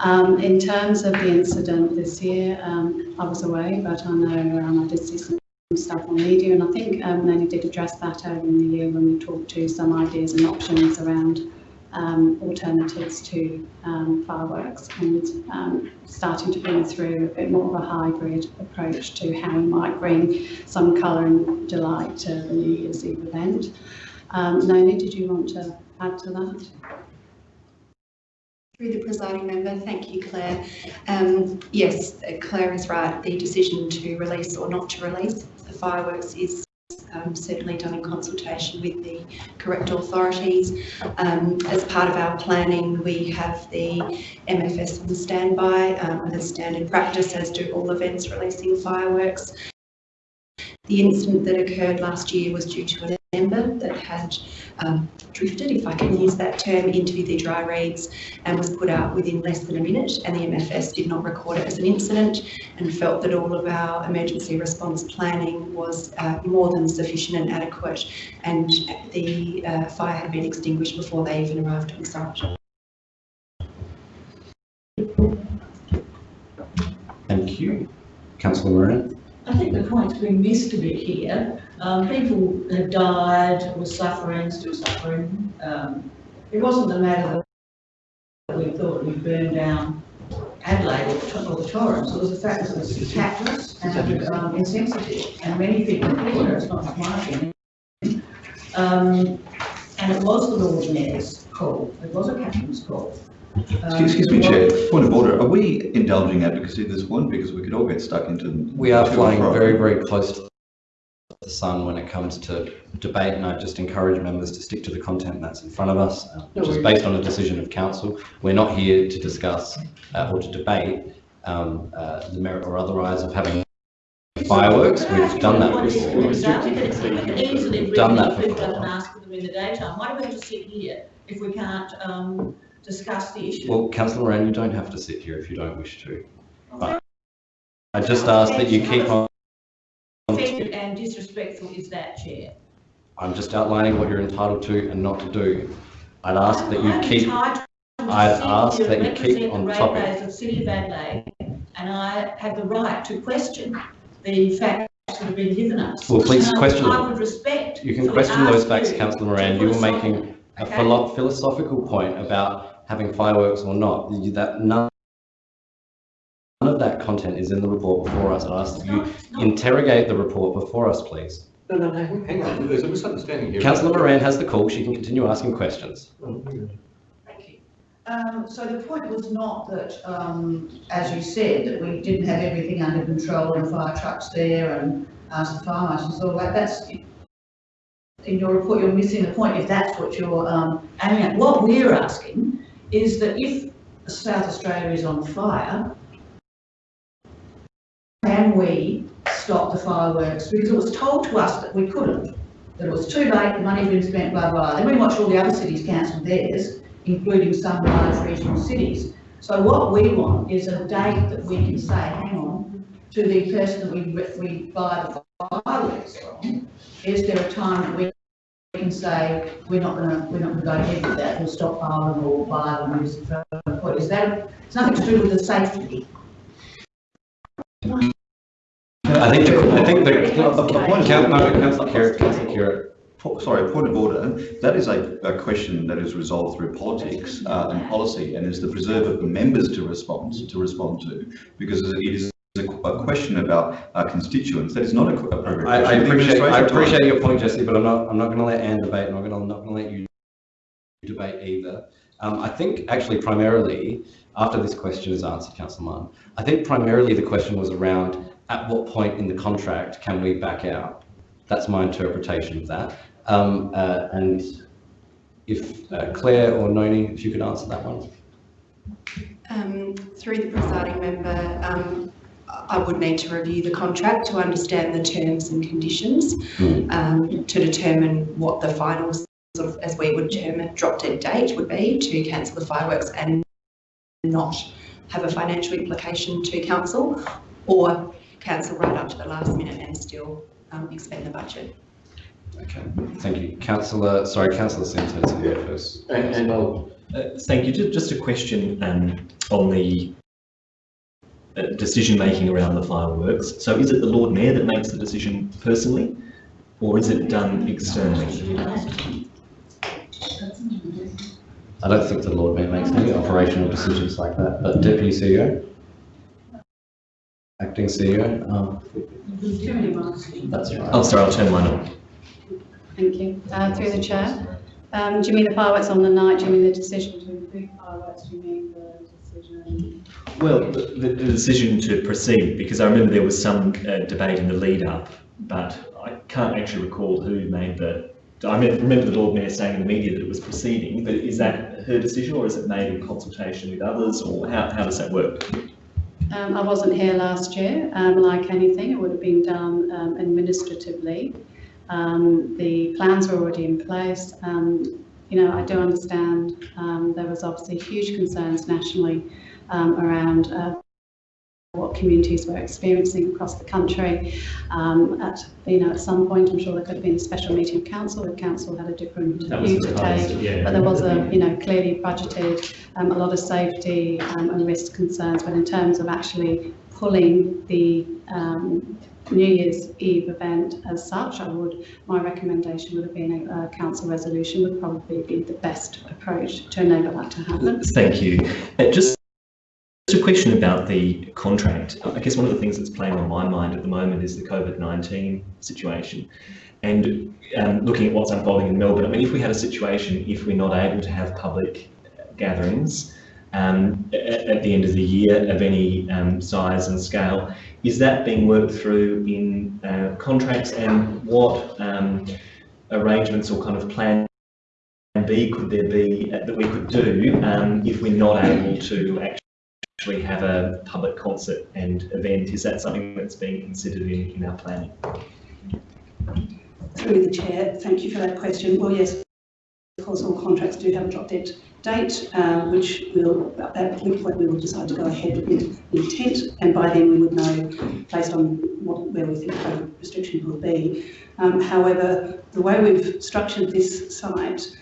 Um, in terms of the incident this year, um, I was away, but I know um, I did see some stuff on media, and I think um, did address that over in the year when we talked to some ideas and options around um, alternatives to um, fireworks and um, starting to bring through a bit more of a hybrid approach to how we might bring some colour and delight to the New Year's Eve event. Um, Noni, did you want to add to that? Through the presiding member, thank you, Claire. Um, yes, Claire is right. The decision to release or not to release the fireworks is um, certainly done in consultation with the correct authorities. Um, as part of our planning, we have the MFS on standby um, as standard practice, as do all events releasing fireworks. The incident that occurred last year was due to an member that had um, drifted, if I can use that term, into the dry reeds and was put out within less than a minute and the MFS did not record it as an incident and felt that all of our emergency response planning was uh, more than sufficient and adequate and the uh, fire had been extinguished before they even arrived on site. Thank you. Councillor Moran. I think the point's been missed a bit here. Um, people have died, were suffering, still suffering. Um, it wasn't the matter that we thought we'd burn down Adelaide or the Torrens. It was the fact that it was tactless and um, insensitive. And many people here, it's not my opinion. Um, and it was the Lord Mayor's call. It was a captain's call. Um, Excuse excuse me, Chair, point of order, are we indulging advocacy this point? Because we could all get stuck into. We are flying very, very close to the sun when it comes to debate, and I just encourage members to stick to the content that's in front of us, uh, which is based on a decision of council. We're not here to discuss uh, or to debate um, uh, the merit or otherwise of having fireworks. We've done that before. Easily We've done that bring people before. ask for them in the daytime. Why do we have to sit here if we can't, um, discuss the issue? Well, councillor Moran, you don't have to sit here if you don't wish to. Oh, but I just ask that you keep on, Offended and disrespectful is that, Chair. I'm just outlining what you're entitled to and not to do. I'd ask that you I'm keep, entitled to I'd sit ask here that and you keep represent on the topic. ratepayers of City of Adelaide, and I have the right to question the facts that have been given us. Well, please And I- question them. I would respect. you can question those facts, you councillor Moran. You were aside- making a Okay. philo- philosophical point about having fireworks or not. That none none of that content is in the report before us. I ask that you interrogate the report before us, please. No, no, no, hang on, there's a misunderstanding here. Councillor Moran has the call. She can continue asking questions. Thank you. Um, so the point was not that, um, as you said, that we didn't have everything under control and fire trucks there and asked the fire marshals, all that, that's, in your report, you're missing the point if that's what you're, um, aiming at. What we're asking is that if South Australia is on fire, can we stop the fireworks? Because it was told to us that we couldn't, that it was too late, the money's been spent, blah, blah. Then we watched all the other cities cancel theirs, including some large regional cities. So what we want is a date that we can say, hang on, to the person that we, we buy the fireworks from, is there a time that we can say, we're not gonna, we're not gonna go ahead with that, we'll stockpile them or buy them, and use it for? Is that, it's nothing to do with the safety? I think, the- I think the, A- a point of Councillor order. Councillor Khera, Councillor Khera, Po- Sorry, point of order. That is a, a question that is resolved through politics uh, and policy and is the preserve of the members to respond, to respond to. Because it is a, a question about our constituents. That is not a qu- appropriate I, I question. The appreciate, I appreciate your point, Jessy, but I'm not, I'm not gonna let Anne debate, and I'm gonna, not gonna let you debate either. Um, I think actually primarily, after this question is answered, Councillor Martin, I think primarily the question was around at what point in the contract can we back out? That's my interpretation of that. Um, uh, and if uh, Claire or Noni, if you could answer that one. Um, through the presiding member, um, I would need to review the contract to understand the terms and conditions, um, to determine what the final sort of, as we would term it, drop dead date would be to cancel the fireworks and not have a financial implication to council, or cancel right up to the last minute and still, um, expend the budget. Okay, thank you. Councillor, sorry, Councillor Centre to you first. And, and I'll, Uh, Thank you. Ju- Just a question um, on the uh, decision-making around the fireworks. So is it the Lord Mayor that makes the decision personally, or is it done externally? I don't think the Lord Mayor makes any operational decisions like that, but Deputy CEO? Acting CEO? Um, That's right. Oh, sorry, I'll turn mine on. Thank you. Uh, through the chair. Um, do you mean the fireworks on the night? Do you mean the decision to include fireworks? Do you mean the decision? Well, the, the decision to proceed, because I remember there was some uh, debate in the lead-up, but I can't actually recall who made the, I remember the Lord Mayor saying in the media that it was proceeding, but is that her decision, or is it made in consultation with others, or how, how does that work? Um, I wasn't here last year. Um, like anything, it would have been done um, administratively. Um, the plans were already in place. You know, I do understand um, there was obviously huge concerns nationally um, around uh, what communities were experiencing across the country. Um, at you know, at some point, I'm sure there could have been a special meeting of council if council had a different view to take. yeah. But there was a you know clearly budgeted um, a lot of safety um, and risk concerns. But in terms of actually pulling the um, New Year's Eve event as such, I would, my recommendation would have been a, a council resolution would probably be the best approach to enable that to happen. Thank you. Uh, Just just a question about the contract. I guess one of the things that's playing on my mind at the moment is the COVID-19 situation. And um, looking at what's unfolding in Melbourne, I mean, if we had a situation, if we're not able to have public gatherings um, at, at the end of the year of any um, size and scale, is that being worked through in uh, contracts and what um, arrangements or kind of plan B could there be uh, that we could do um, if we're not able to actually have a public concert and event? Is that something that's being considered in, in our planning? Through the chair, thank you for that question. Well, yes, of course, all contracts do have a drop dead date, uh, which will, at which point we will decide to go ahead with intent, and by then we would know, based on what, where we think COVID restriction will be. Um, however, the way we've structured this site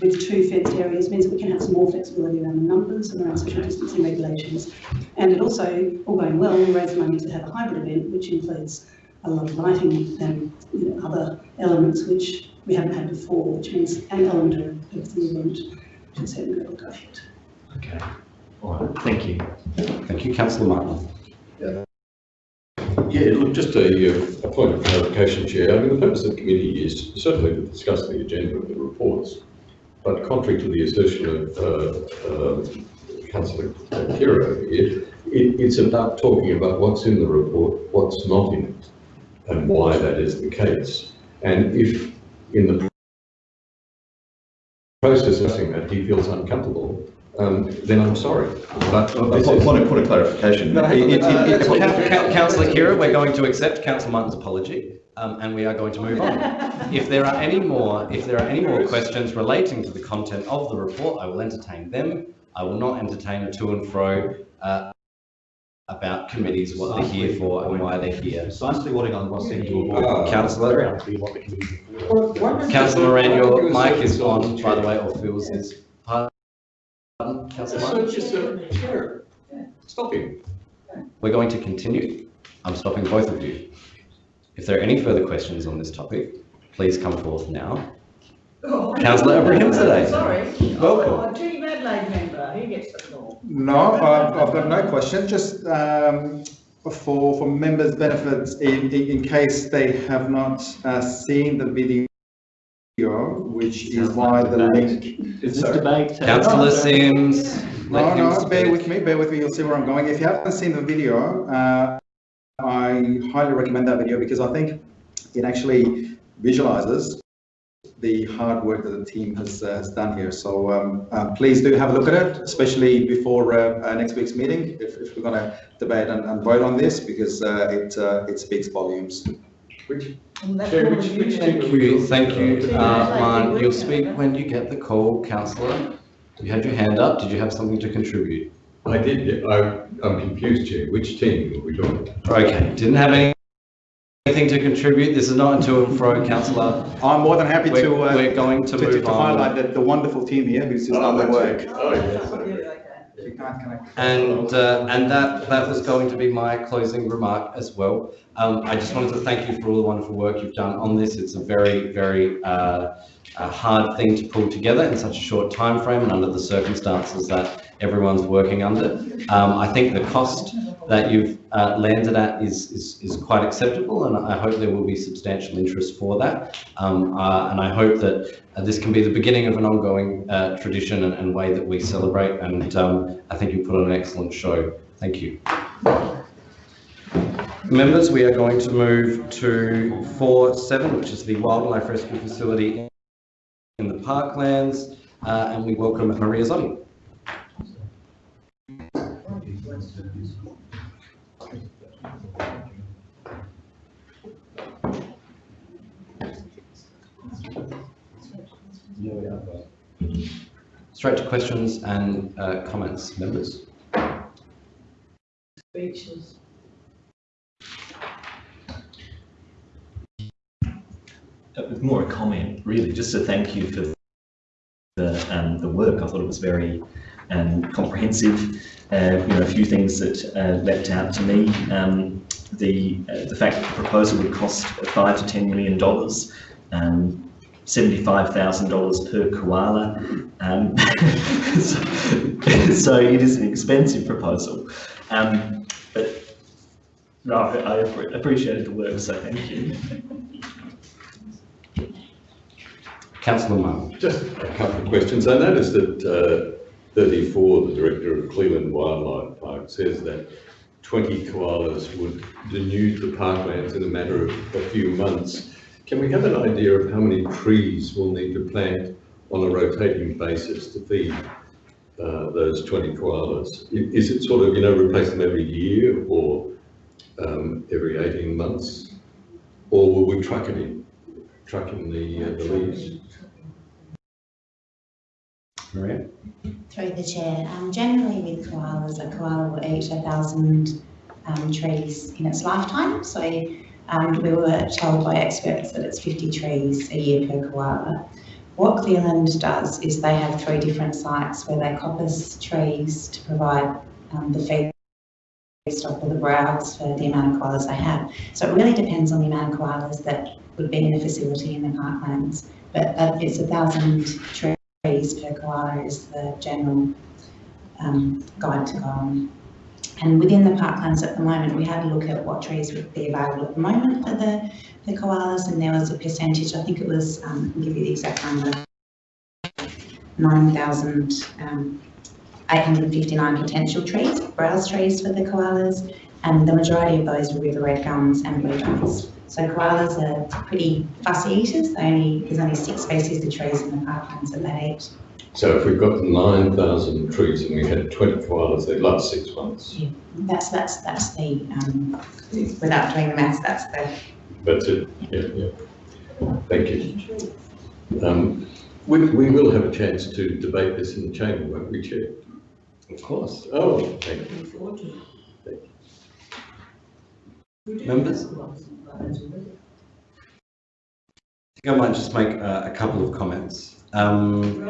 with two fenced areas means that we can have some more flexibility around the numbers and around social distancing regulations. And it also, all going well, will raise money to have a hybrid event, which includes a lot of lighting and you know, other elements which we haven't had before, which means an element of, of the event to a certain level go ahead. Okay. All right. Thank you. Thank you, Councillor Martin. Yeah, Yeah, look, just a, uh, a point of clarification, Chair. I mean, the purpose of the committee is certainly to discuss the agenda of the reports, but contrary to the assertion of uh, uh, councillor Khera here, it, it's about talking about what's in the report, what's not in it, and why that is the case. And if in the process of saying that he feels uncomfortable, um, then I'm sorry. But A this point is- point of, point of clarification. No, hang on, It- it- uh, it- Coun- Coun- Councillor Khera, we're going to accept Councillor Martin's apology, um, and we are going to move on. If there are any more, if there are any more questions relating to the content of the report, I will entertain them. I will not entertain a to and fro, uh, about committees, what they're here for and why they're here. Precisely what I was saying to avoid. Councillor, Councillor Moran, your mic is on, by the way, or Phil's is. Pardon, Councillor Moran? So just, uh, Chair, stop him. We're going to continue. I'm stopping both of you. If there are any further questions on this topic, please come forth now. Councillor Abrahimzadeh. Oh, Sorry. Welcome. Oh, Team Adelaide member, he gets the floor. No, I've, I've got no question, just um, for, for members' benefits, in, in, in case they have not uh, seen the video, which is why the link. Is this Sorry. debate? Councillor Simms. No, no, bear with me, bear with me, you'll see where I'm going. If you haven't seen the video, uh, I highly recommend that video because I think it actually visualizes the hard work that the team has, uh, has done here. So um, uh, please do have a look at it, especially before uh, uh, next week's meeting, if, if we're going to debate and, and vote on this, because uh, it, uh, it speaks volumes. Which, And that's Chair, which, of which you. team Thank you, talking thank you, about? uh, Marn. You'll speak when you get the call, councillor. You had your hand up. Did you have something to contribute? I did, yeah, I, I'm confused, Chair. Which team are we talking about? Okay, didn't have any- anything to contribute. This is not a to and fro, councillor. I'm more than happy We're, to, uh, we're going to to, to, move to highlight on. the, the wonderful team here who's, who's done the work. Oh, yes, okay. You can't connect. And, uh, and that, that was going to be my closing remark as well. Um, I just wanted to thank you for all the wonderful work you've done on this. It's a very, very, uh, a hard thing to pull together in such a short time frame and under the circumstances that everyone's working under. Um, I think the cost that you've uh, landed at is, is, is quite acceptable and I hope there will be substantial interest for that. Um, uh, and I hope that uh, this can be the beginning of an ongoing uh, tradition and, and way that we celebrate and um, I think you put on an excellent show. Thank you. Members, we are going to move to four seven, which is the wildlife rescue facility in the parklands, uh, and we welcome Maria Zotti. Straight to questions and uh, comments, members. Speeches. It was more a comment, really, just to thank you for the, um, the work. I thought it was very um, comprehensive. Uh, you know, a few things that uh, leapt out to me. Um, the, uh, the fact that the proposal would cost five to ten million dollars, um, seventy-five thousand dollars per koala. Um, so, so it is an expensive proposal. Um, but no, I appre- appreciated the work, so thank you. Councillor Marr. Just a couple of questions. I noticed that uh, 34, the director of Cleland Wildlife Park, says that 20 koalas would denude the parklands in a matter of a few months. Can we have an idea of how many trees we'll need to plant on a rotating basis to feed uh, those 20 koalas? Is it sort of, you know, replace them every year or um, every 18 months? Or will we truck it in, truck in the, uh, the leaves? Maria? Through the chair, um, generally with koalas, a koala will eat a thousand um, trees in its lifetime. So um, we were told by experts that it's 50 trees a year per koala. What Cleland does is they have three different sites where they coppice trees to provide um, the feedstock or the browse for the amount of koalas they have. So it really depends on the amount of koalas that would be in the facility in the parklands. But uh, it's a thousand trees per koala is the general um, guide to go on. And within the parklands at the moment, we had a look at what trees would be available at the moment for the, the koalas, and there was a percentage, I think it was, um, I'll give you the exact number, 9,859 potential trees, browse trees for the koalas, and the majority of those were river red gums and blue gums. So koalas are pretty fussy eaters. They only, there's only six species of trees in the parklands that they eat. So if we've got nine thousand trees and we had twenty koalas, they'd last six months. That's, that's, that's the, um, without doing the maths, that's the, That's it, yeah, yeah. Thank you. Um, we, we will have a chance to debate this in the chamber, won't we, Chair? Of course. Oh, thank you. Members? I think I might just make uh, a couple of comments. Um,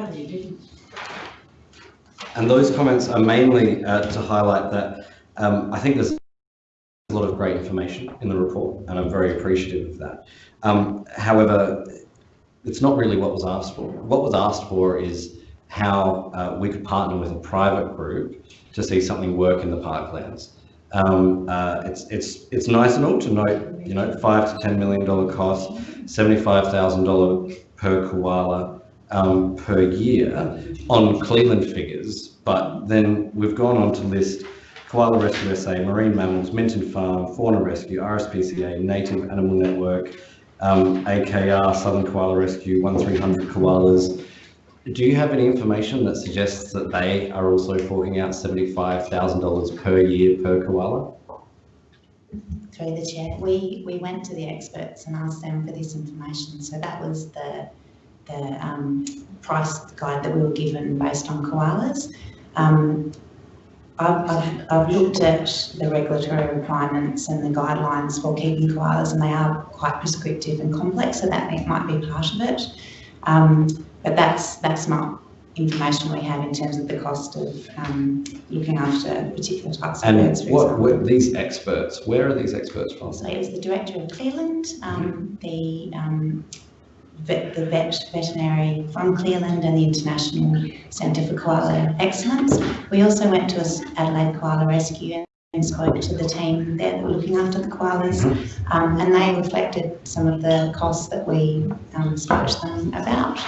and those comments are mainly uh, to highlight that um, I think there's a lot of great information in the report, and I'm very appreciative of that. Um, however, it's not really what was asked for. What was asked for is how uh, we could partner with a private group to see something work in the parklands. Um, uh, it's it's it's nice and all to note, you know, five to ten million dollar cost, seventy-five thousand dollar per koala um, per year on Cleland figures, but then we've gone on to list Koala Rescue SA, Marine Mammals, Minton Farm, Fauna Rescue, RSPCA, Native Animal Network, um, AKR, Southern Koala Rescue, 1300 Koalas. Do you have any information that suggests that they are also forking out $75,000 per year per koala? Through the chair, we, we went to the experts and asked them for this information. So that was the, the um, price guide that we were given based on koalas. Um, I've, I've, I've looked at the regulatory requirements and the guidelines for keeping koalas and they are quite prescriptive and complex, so that might be part of it. Um, but that's, that's not information we have in terms of the cost of um, looking after particular types of And birds, for what, what, these experts, where are these experts from? So it was the director of Cleland, um, the, um, vet, the vet veterinary from Cleland and the International Centre for Koala Excellence. We also went to Adelaide Koala Rescue and spoke to the team there that were looking after the koalas. Um, and they reflected some of the costs that we um, spoke to them about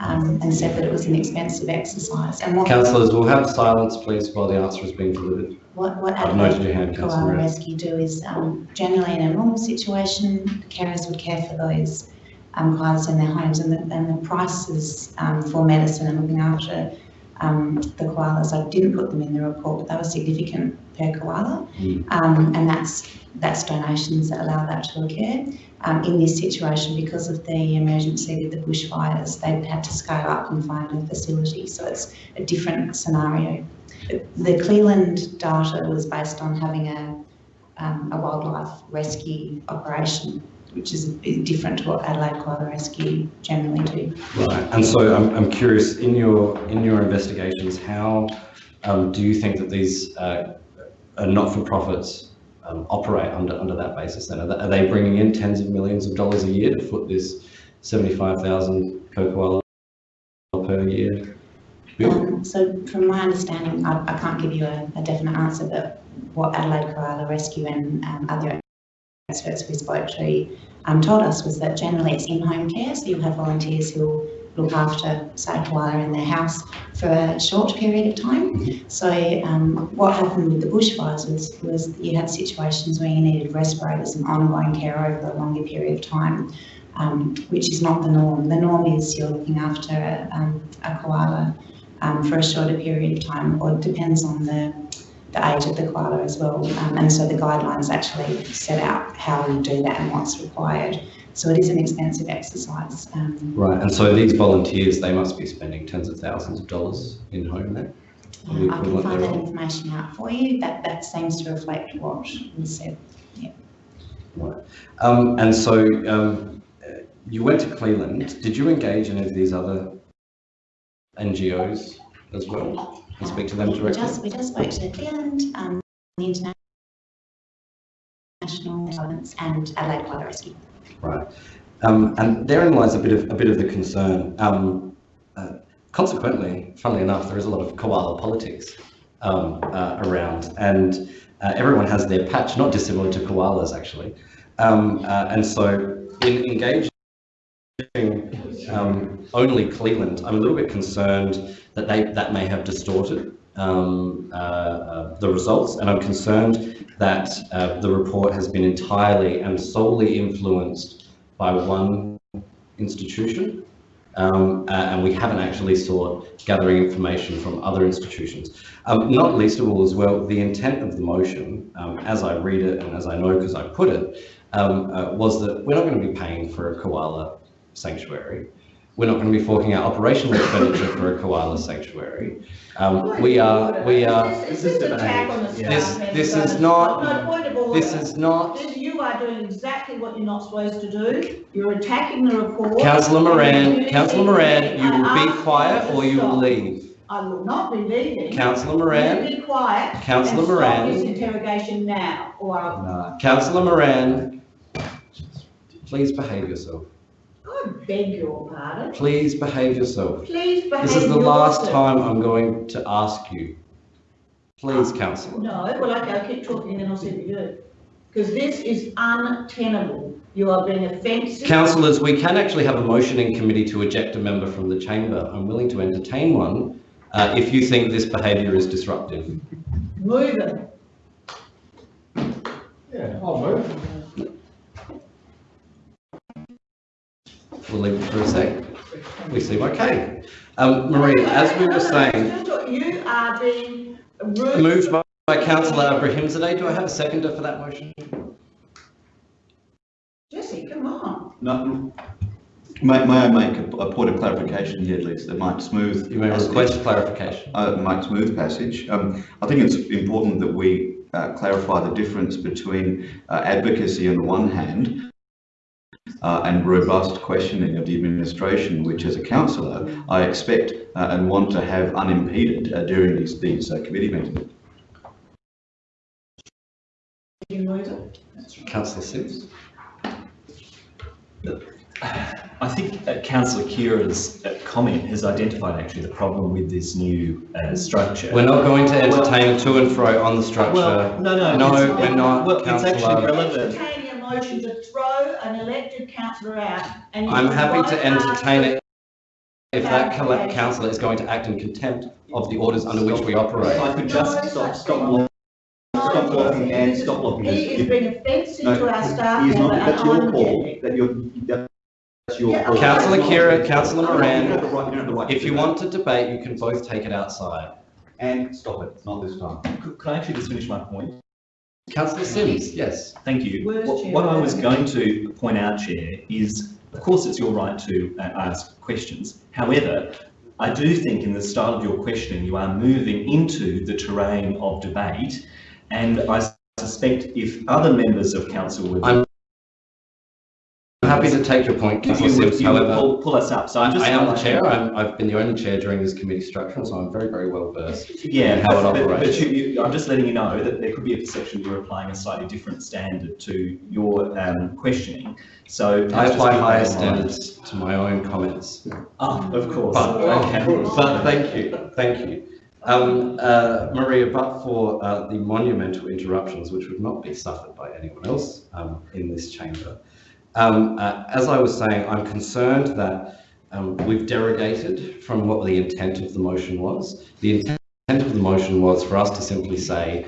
um, and said that it was an expensive exercise. And what, Councillors, we'll have silence, please, while the answer is being delivered. what, what I've noted your Adelaide hand, Councillor. Rescue do is um, generally in a normal situation, carers would care for those um, koalas in their homes and the, and the prices um, for medicine and looking after um, the koalas, I didn't put them in the report, but they were significant per koala. Mm. Um, and that's, that's donations that allow that to occur. Um, in this situation, because of the emergency with the bushfires, they've had to scale up and find a facility, so it's a different scenario. The Cleland data was based on having a, um, a wildlife rescue operation, which is different to what Adelaide Koala Rescue generally do. Right, and so I'm, I'm curious, in your, in your investigations, how um, do you think that these uh, not-for-profits um, operate under, under that basis then? Are they, are they bringing in tens of millions of dollars a year to foot this 75,000 per koala per year? Um, so from my understanding, I, I can't give you a, a definite answer, but what Adelaide Koala Rescue and um, other experts we spoke to um, told us was that generally it's in-home care, so you'll have volunteers who'll look after, say, a koala in their house for a short period of time. So um, what happened with the bushfires was, was you had situations where you needed respirators and ongoing care over a longer period of time, um, which is not the norm. The norm is you're looking after a, um, a koala um, for a shorter period of time, or it depends on the, the age of the koala as well. Um, and so the guidelines actually set out how you do that and what's required. So it is an expensive exercise. Um, Right, and so these volunteers, they must be spending tens of thousands of dollars in home then? Or Um, I can find that information out for you. That, that seems to reflect what was said. Right. Um, and so um, you went to Cleland. Did you engage any of these other NGOs as well and speak to them directly? We just, we just spoke to Cleland, um, the International Developments and Adelaide Koala Rescue. Right. Um, and therein lies a bit of a bit of the concern. Um, uh, consequently, funnily enough, there is a lot of koala politics um, uh, around, and uh, everyone has their patch, not dissimilar to koalas actually. Um, uh, and so, in engaging um, only Cleland, I'm a little bit concerned that they that may have distorted um, uh, uh, the results, and I'm concerned that uh, the report has been entirely and solely influenced by one institution, um, uh, and we haven't actually sought gathering information from other institutions. Um, not least of all as well, the intent of the motion, um, as I read it and as I know because I put it, um, uh, was that we're not going to be paying for a koala sanctuary. We're not going to be forking out operational expenditure for a koala sanctuary. Um, we are, we are. This is an attack on the staff This, member. this is No, not, point of order. this is not, This- You you are doing exactly what you're not supposed to do. You're attacking the report. Councillor Moran, Councillor Moran, you will be quiet or you will leave. I will not be leaving. Councillor Moran. You be quiet. Councillor and Moran. Stop this interrogation now, or I'll, Councillor Moran, please behave yourself. I beg your pardon. Please behave yourself. Please behave This is the last yourself. time I'm going to ask you. Please, councillor. No, well, okay, I'll keep talking and then I'll see what you do. Because this is untenable. You are being offensive. Councillors, we can actually have a motion in committee to eject a member from the chamber. I'm willing to entertain one uh, if you think this behaviour is disruptive. Move it. Yeah, I'll move. We'll leave it for a sec. We seem okay. Um, Marie, as we were saying, You are being rude. moved by by councillor Abrahimzadeh. Do I have a seconder for that motion? Jessy, come on. No, may, may I make a, a point of clarification here, Liz, that might smooth. You may passage. request clarification. Uh, might smooth passage. Um, I think it's important that we uh, clarify the difference between uh, advocacy on the one hand uh, and robust questioning of the administration, which as a councillor, I expect uh, and want to have unimpeded uh, during these, these uh, committee meetings. You. Councillor Simms. I think uh, councillor Khera's uh, comment has identified actually the problem with this new uh, structure. We're not going to entertain to and fro on the structure. Well, no, no, No, it's- we're not, well, it's actually councillor. relevant. Entertaining a motion to throw an elected councillor out and. I'm happy to entertain it if that colla- councillor is going to act in contempt of the orders under which we operate. If I could just stop, stop, blo- stop blocking and stop blocking. He this. is being offensive No, to our staff he is not, and that's your I'm call, that you're, that's your Yeah, call. Councillor Khera, Councillor You have Moran, the right- you have the right if to you that. want to debate, you can both take it outside. And stop it, not this time. Could, could I actually just finish my point? Councillor Simms, yes. Thank you. What, what I was going to point out, Chair, is of course it's your right to uh, ask questions. However, I do think in the style of your questioning, you are moving into the terrain of debate. And I suspect if other members of council would. I'm happy to take your point, You councillor would, Simms, you however. pull, pull us up. So I'm just. I am the chair, I'm, I've been the only chair during this committee structure, so I'm very, very well versed Yeah, in how it but, but- but you, you, I'm just letting you know that there could be a perception you're applying a slightly different standard to your um, questioning. So. I let's apply keep higher that mind. standards to my own comments. Ah, of course. But, Okay. but thank you, thank you. Um, uh, Maria, but for uh, the monumental interruptions which would not be suffered by anyone else um, in this chamber, um, uh, as I was saying, I'm concerned that um, we've derogated from what the intent of the motion was. The intent of the motion was for us to simply say,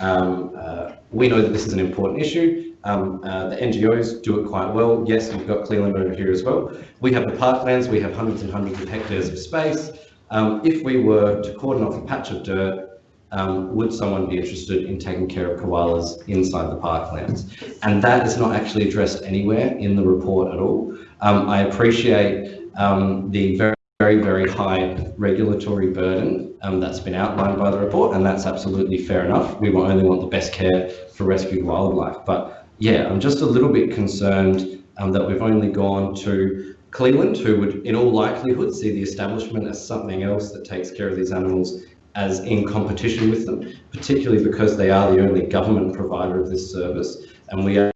um, uh, we know that this is an important issue. Um, uh, the NGOs do it quite well. Yes, we've got Cleland over here as well. We have the parklands, we have hundreds and hundreds of hectares of space. Um, if we were to cordon off a patch of dirt, um, would someone be interested in taking care of koalas inside the parklands? And that is not actually addressed anywhere in the report at all. Um, I appreciate um, the very, very, very high regulatory burden um, that's been outlined by the report, and that's absolutely fair enough. We only want the best care for rescued wildlife. But yeah, I'm just a little bit concerned um, that we've only gone to Cleland, who would in all likelihood see the establishment as something else that takes care of these animals as in competition with them, particularly because they are the only government provider of this service, and we are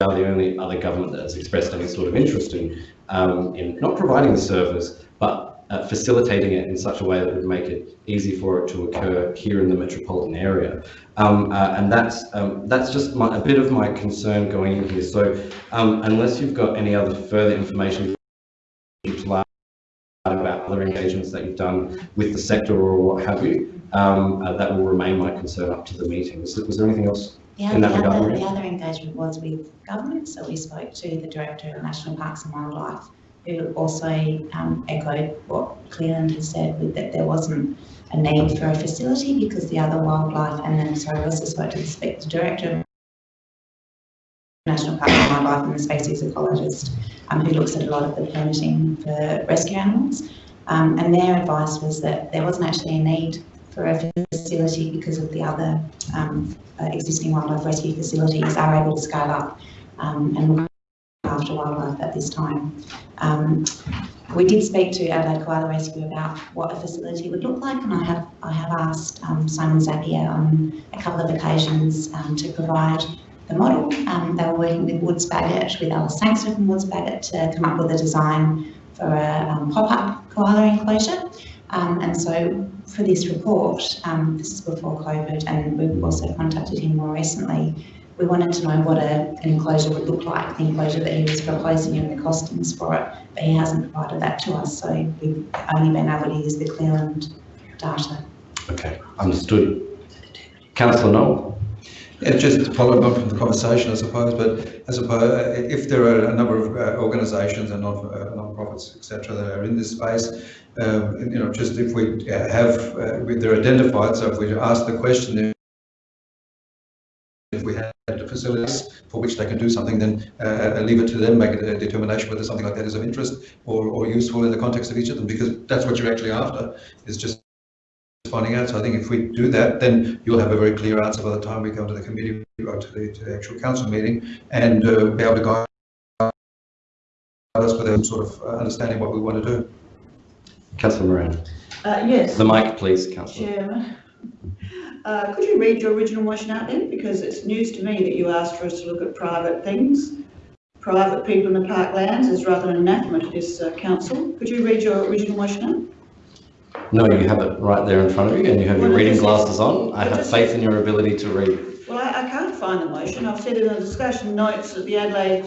the only other government that has expressed any sort of interest in, um, in not providing the service, but uh, facilitating it in such a way that would make it easy for it to occur here in the metropolitan area. Um, uh, and that's, um, that's just my, a bit of my concern going in here. So um, unless you've got any other further information about other engagements that you've done with the sector or what have you, um, uh, that will remain my concern up to the meeting. Was, was there anything else The in that the regard? other, the other engagement was with government, so we spoke to the Director of National Parks and Wildlife, who also um, echoed what Cleland had said, with that there wasn't a need for a facility because the other wildlife, and then, sorry, I also spoke to the Director of National Parks and Wildlife and the species ecologist, um, who looks at a lot of the permitting for rescue animals. Um, and their advice was that there wasn't actually a need for a facility because of the other um, uh, existing wildlife rescue facilities are able to scale up um, and look after wildlife at this time. Um, we did speak to Adelaide Koala Rescue about what a facility would look like and I have, I have asked um, Simon Zapier on a couple of occasions to provide the model. Um, they were working with Woods Bagot, with Alice Sangster from Woods Bagot to come up with a design for a um, pop-up koala enclosure. Um, and so for this report, um, this is before COVID and we've also contacted him more recently, we wanted to know what a, an enclosure would look like, the enclosure that he was proposing and the costings for it, but he hasn't provided that to us, so we've only been able to use the Cleland data. Okay, understood. Councillor Knoll? Yeah, just to follow up from the conversation, I suppose, but I suppose if there are a number of uh, organisations and non uh, non-profits, etc., that are in this space, um, you know, just if we uh, have, uh, they're identified, so if we ask the question, if we had facilities for which they can do something, then uh, leave it to them, make a determination whether something like that is of interest or, or useful in the context of each of them, because that's what you're actually after, is just finding out. So I think if we do that, then you'll have a very clear answer by the time we come to the committee or to the, to the actual council meeting and uh, be able to guide us with a sort of uh, understanding what we want to do. Councillor Moran? Uh, yes. The mic, please, Councillor. Chairman. Uh, could you read your original motion out then? Because it's news to me that you asked for us to look at private things, private people in the parklands is rather an anathema to this uh, council. Could you read your original motion out? No, you have it right there in front of you and you have your Well, it reading just- glasses on. I it have just- faith in your ability to read. Well, I, I can't find the motion. I've said in the discussion notes that the Adelaide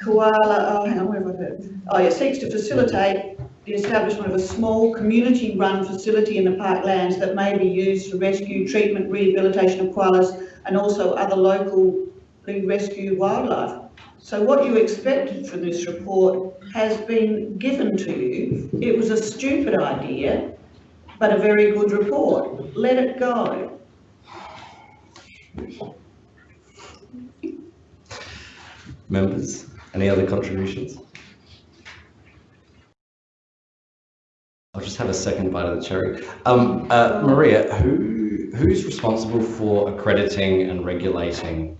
Koala, oh, hang on, where have I got it? Oh, yeah, seeks to facilitate the establishment of a small community-run facility in the parklands that may be used for rescue, treatment, rehabilitation of koalas and also other locally rescued wildlife. So what you expected from this report has been given to you. It was a stupid idea, but a very good report. Let it go. Members, any other contributions? I'll just have a second bite of the cherry. Um, uh, Maria, who, who's responsible for accrediting and regulating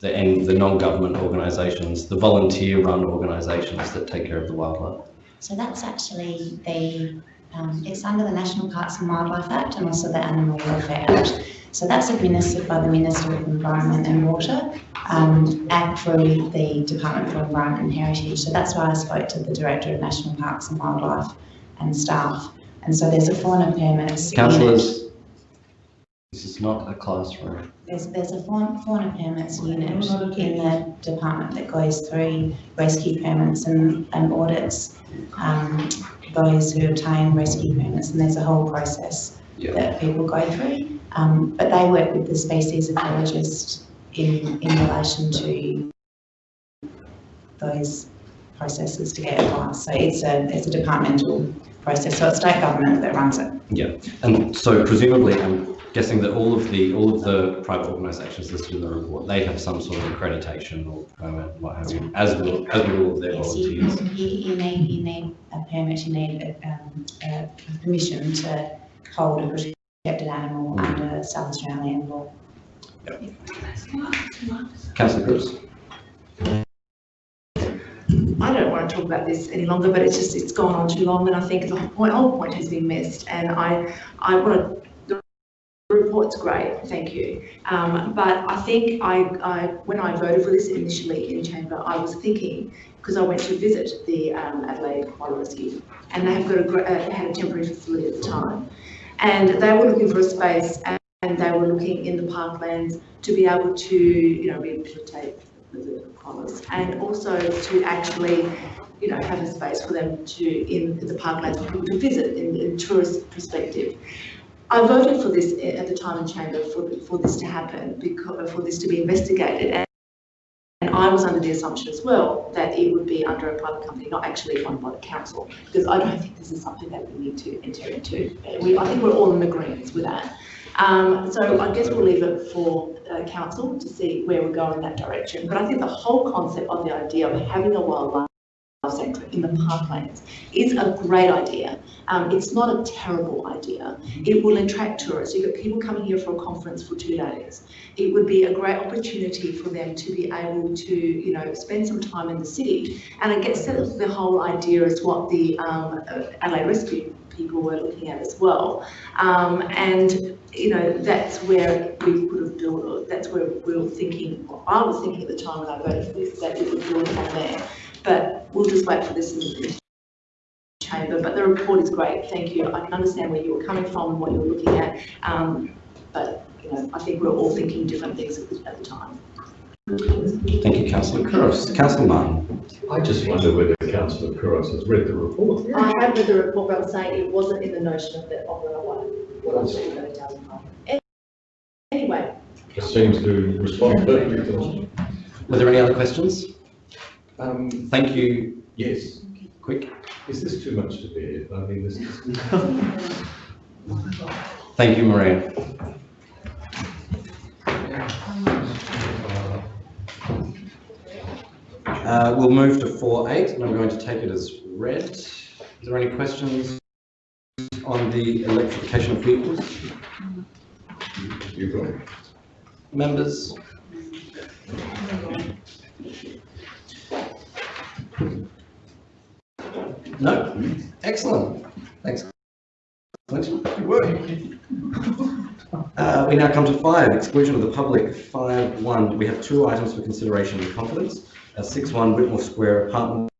the, and the non-government organisations, the volunteer-run organisations that take care of the wildlife? So that's actually the, um, it's under the National Parks and Wildlife Act and also the Animal Welfare Act. So that's administered by the Minister of Environment and Water um, and through the Department for Environment and Heritage. So that's why I spoke to the Director of National Parks and Wildlife and staff. And so there's a fauna permits. unit. Councillors, this is not a classroom. There's, there's a fauna, fauna permits unit in the department that goes through rescue permits and, and audits um, those who obtain rescue permits, and there's a whole process that people go through. Um, but they work with the species ecologist in, in relation to those processes to get advice. So it's a, it's a departmental process, so it's state government that runs it. Yeah, and so presumably, I'm guessing that all of the, all of the private organisations listed in the report, they have some sort of accreditation or permit, what have you, as will, as will all of their Yes, volunteers. you, you need, you need a permit, you need a, um, a permission to hold a protected animal under South Australian law. Councillor Couros? I don't want to talk about this any longer, but it's just, it's gone on too long and I think the whole point, whole point has been missed. And I, I want to, the report's great, thank you. Um, but I think I, I, when I voted for this initially in chamber, I was thinking, because I went to visit the um, Adelaide Koala Rescue and they have got a, uh, had a temporary facility at the time. And they were looking for a space and, and they were looking in the parklands to be able to, you know, rehabilitate and also to actually, you know, have a space for them to, in the parklands for people to visit in, in tourist perspective. I voted for this at the time in chamber for, for this to happen, because, for this to be investigated. And, and I was under the assumption as well that it would be under a private company, not actually run by the council, because I don't think this is something that we need to enter into. We, I think we're all in agreement with that. Um, so I guess we'll leave it for uh, council to see where we go in that direction. But I think the whole concept of the idea of having a wildlife sector in the parklands is a great idea. Um, it's not a terrible idea. It will attract tourists. You've got people coming here for a conference for two days. It would be a great opportunity for them to be able to, you know, spend some time in the city. And I guess the whole idea is what the um, Adelaide Rescue people were looking at as well. Um, and you know, that's where we could have built, that's where we were thinking, I was thinking at the time when I voted for this, that it would build from there. But we'll just wait for this in the chamber, but the report is great, thank you. I can understand where you were coming from and what you were looking at. Um, but, you know, I think we're all thinking different things at the time. Thank you, councillor Couros. Councillor Martin. I just wonder whether councillor Couros has read the report. I have read the report, but I'm saying it wasn't in the notion of the, of the, what, what I was doing thirty thousand pounds. Anyway, It seems to respond perfectly to Were there any other questions? Um, Thank you. Yes. Quick. Is this too much to bear? I mean, this is. Thank you, Maria. Uh, we'll move to 4.8 and I'm going to take it as read. Is there any questions on the electrification of vehicles? You've got it. Members? No? Excellent. Thanks. Good work. Uh, we now come to five, exclusion of the public, five one. We have two items for consideration in confidence. Six one Whitmore Square Apartments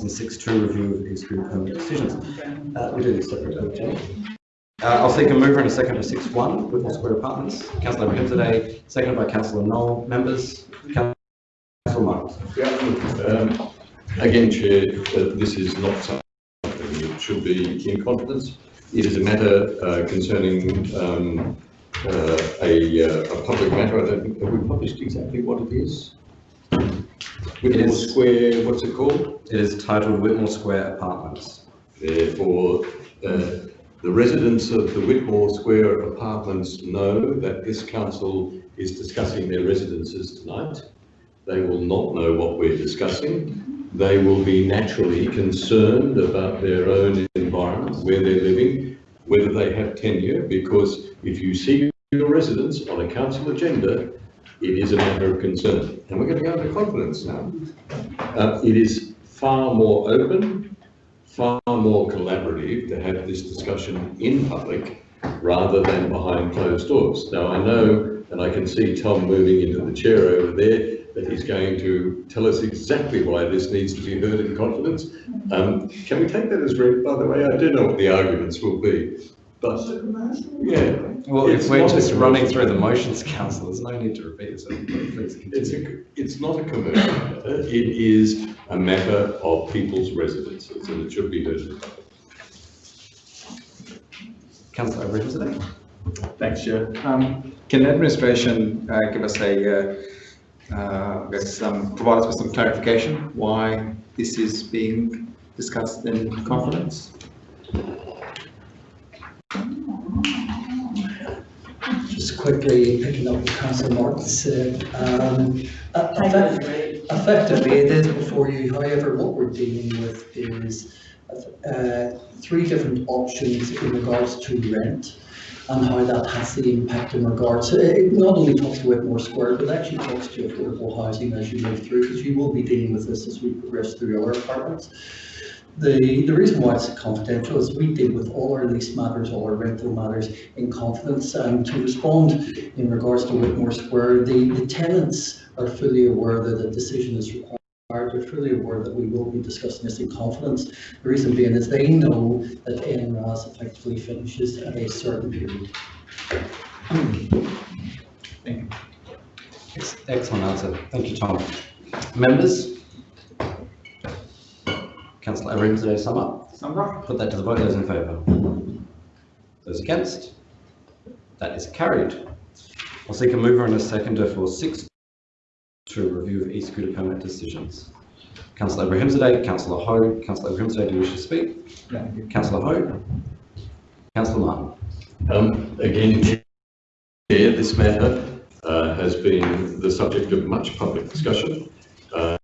and six two review of exclusion permit decisions. Uh, we do this separately. Uh, I'll seek a mover and a second for six one Whitmore Square Apartments. Councillor Abrahimzadeh, seconded by Councillor Knoll. Members, Councillor. Yeah, um, again, Chair, uh, this is not something that should be in confidence. It is a matter uh, concerning um, uh, a, uh, a public matter. I don't think, have we published exactly what it is? Whitmore is- Square, what's it called? It is titled Whitmore Square Apartments. Therefore, uh, the residents of the Whitmore Square apartments know that this council is discussing their residences tonight. They will not know what we're discussing. They will be naturally concerned about their own environment, where they're living, whether they have tenure, because if you see your residence on a council agenda, it is a matter of concern. And we're going to go into confidence now. Uh, it is far more open, far more collaborative to have this discussion in public rather than behind closed doors. Now, I know, and I can see Tom moving into the chair over there, that he's going to tell us exactly why this needs to be heard in confidence. Um, can we take that as read, by the way? I do know what the arguments will be, but, yeah. Well, if It's we're not a just running commercial. through the motions, council, there's no need to repeat yourself. Please It's continue. a, it's not a commercial matter, it is a matter of people's residences, and it should be heard in public. Councillor Abrahimzadeh. Thanks, Chair. Um, Can the administration uh, give us a, uh, uh, I guess, um, provide us with some clarification why this is being discussed in confidence? Just quickly picking up what Councillor Martin said, um, effect- effectively it is before you, however, what we're dealing with is uh, three different options in regards to rent and how that has the impact in regards, it not only talks to Whitmore Square, but actually talks to affordable housing as you move through, because you will be dealing with this as we progress through our apartments. The, the reason why it's confidential is we deal with all our lease matters, all our rental matters in confidence. And to respond in regards to Whitmore Square, the, the tenants are fully aware that a decision is required. They're fully aware that we will be discussing this in confidence. The reason being is they know that NRAS effectively finishes at a certain period. Ex- Excellent answer. Thank you, Tom. Members? Councillor Abrahimzadeh, sum up. Sum up. Put that to the vote. Those in favour? Those against? That is carried. I'll seek a mover and a seconder for six to review of e-scooter permit decisions. Councillor Abrahimzadeh, Councillor Hou, Councillor Abrahimzadeh, do you wish to speak? No. Councillor Hou? Councillor Martin? Um, again, Chair, this matter uh, has been the subject of much public discussion. Uh,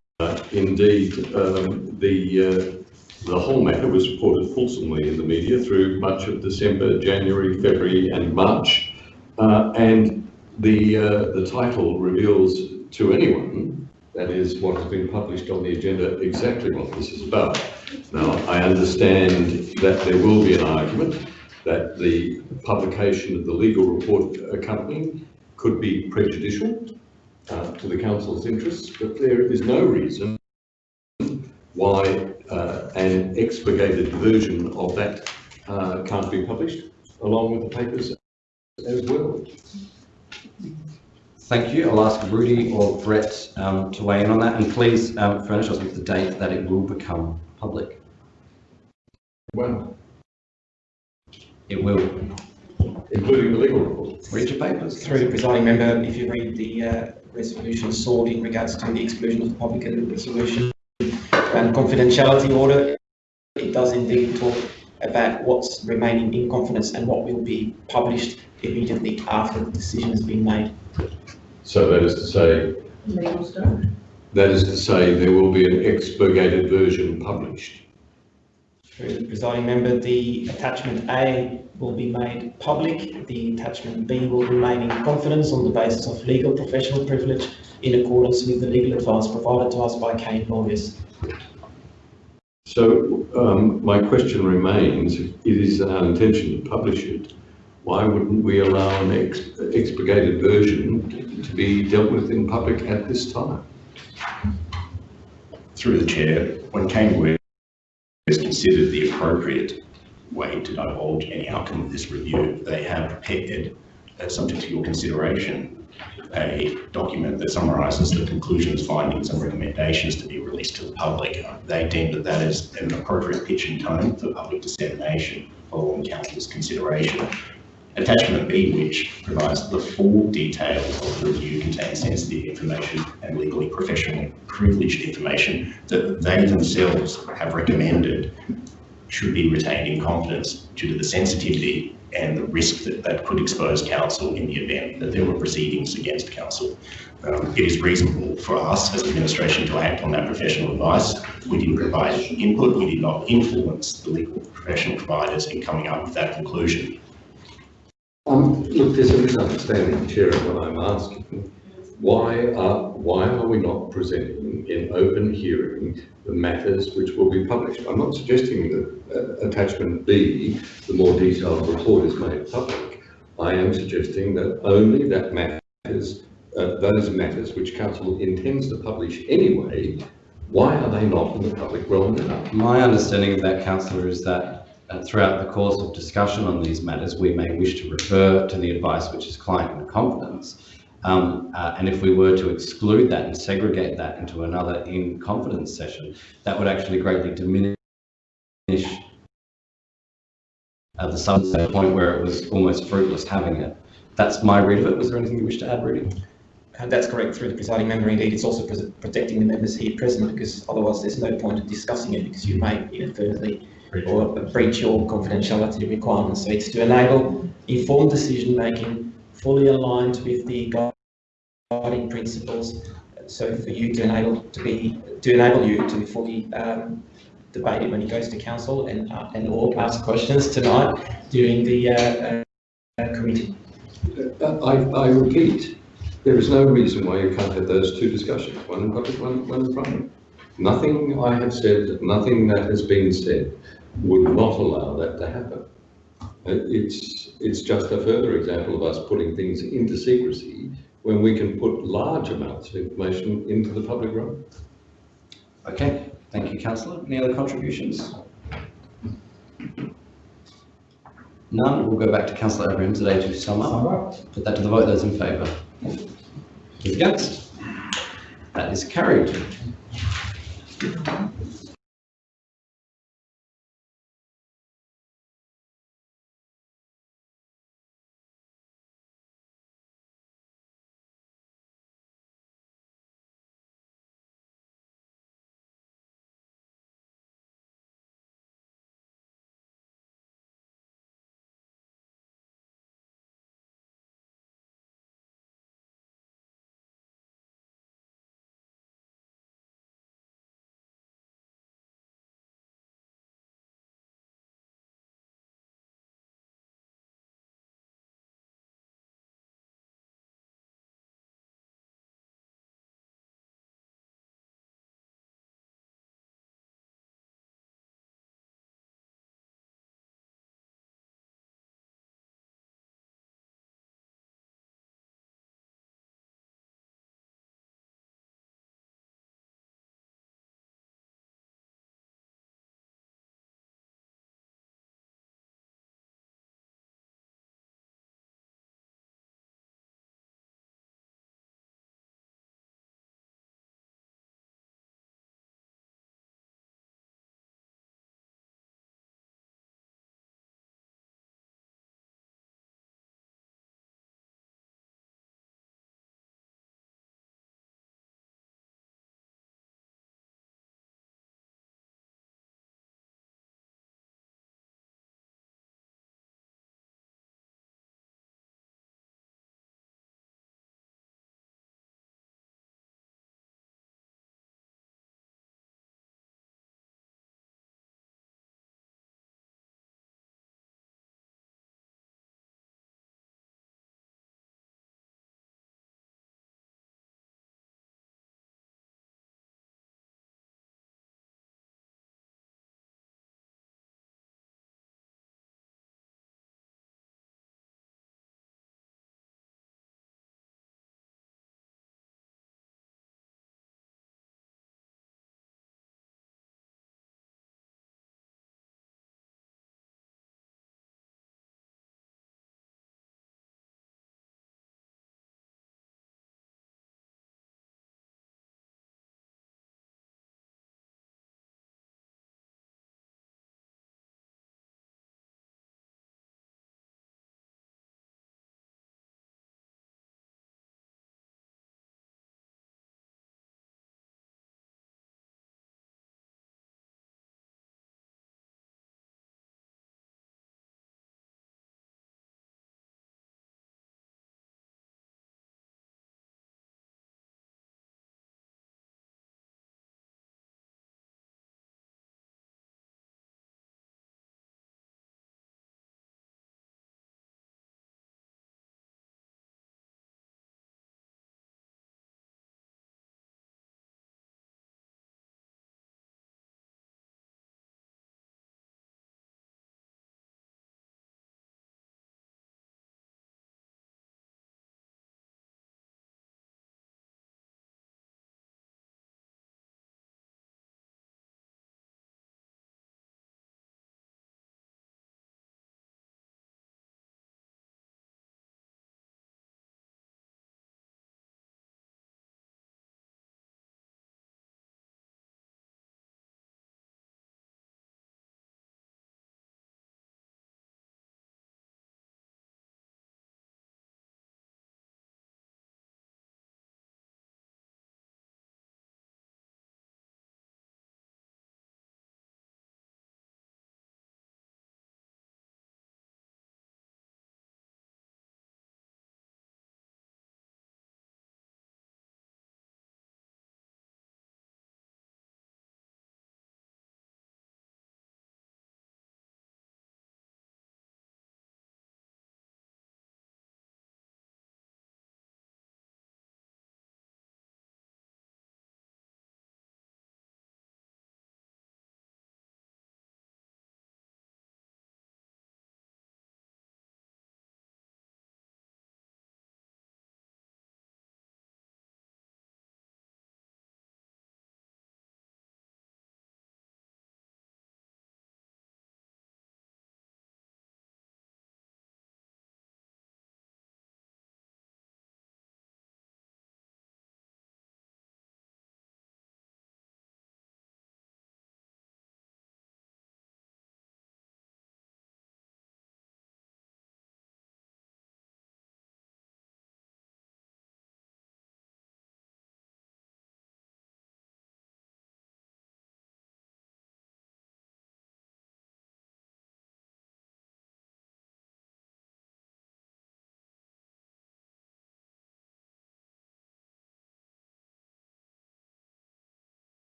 indeed, um, the, uh, the whole matter was reported fulsomely in the media through much of December, January, February and March. Uh, and the, uh, the title reveals to anyone, that is what has been published on the agenda, exactly what this is about. Now, I understand that there will be an argument that the publication of the legal report accompanying could be prejudicial uh, to the council's interests, but there is no reason why uh, an expurgated version of that uh, can't be published along with the papers as well. Thank you. I'll ask Rudy or Brett um, to weigh in on that, and please um, furnish us with the date that it will become public. Well, It will. including the legal report. Read your papers. Through the presiding member, if you read the uh, resolution sought in regards to the exclusion of the public and resolution and confidentiality order, it does indeed talk about what's remaining in confidence and what will be published immediately after the decision has been made. So that is to say, Legal stuff. that is to say, there will be an expurgated version published. Through the presiding member, the attachment A will be made public. The attachment B will remain in confidence on the basis of legal professional privilege in accordance with the legal advice provided to us by Kain Lawyers. So um, my question remains, if it is our intention to publish it, why wouldn't we allow an ex- expurgated version to be dealt with in public at this time? Through the chair, when Kain Considered the appropriate way to divulge any outcome of this review, they have prepared, uh, subject to your consideration, a document that summarises the conclusions, findings and recommendations to be released to the public. They deem that that is an appropriate pitch and tone for public dissemination following council's consideration. Attachment B, which provides the full detail of the review, contains sensitive information and legally professionally privileged information that they themselves have recommended should be retained in confidence due to the sensitivity and the risk that that could expose council in the event that there were proceedings against council. Um, it is reasonable for us as administration to act on that professional advice. We didn't provide input, we did not influence the legal professional providers in coming up with that conclusion. Um, look, there's a misunderstanding, Chair, of what I'm asking. Why are, why are we not presenting in open hearing the matters which will be published? I'm not suggesting that uh, attachment B, the more detailed report is made public. I am suggesting that only that matters, uh, those matters which council intends to publish anyway, why are they not in the public realm now? My understanding of that, councillor, is that uh, throughout the course of discussion on these matters, we may wish to refer to the advice which is client in confidence. Um, uh, and if we were to exclude that and segregate that into another in confidence session, that would actually greatly diminish uh, the substance the point where it was almost fruitless having it. That's my read of it. Was there anything you wish to add, Rudy? And that's correct through the presiding member. Indeed, it's also protecting the members here present because otherwise there's no point in discussing it because you may inadvertently or breach your confidentiality requirements. So it's to enable informed decision making fully aligned with the guiding principles. So for you to enable to be to enable you to be fully um, debate it when it goes to council and uh, and or ask questions tonight during the uh, uh, committee. Uh, I, I repeat, there is no reason why you can't have those two discussions, one in public, one, one in private. Nothing I have said, nothing that has been said would not allow that to happen. Uh, It's, it's just a further example of us putting things into secrecy when we can put large amounts of information into the public realm. Okay, thank you, councillor. Any other contributions? None. We'll go back to councillor Abrahimzadeh to sum up. Put that to the vote. Those in favour? Those against? That is carried.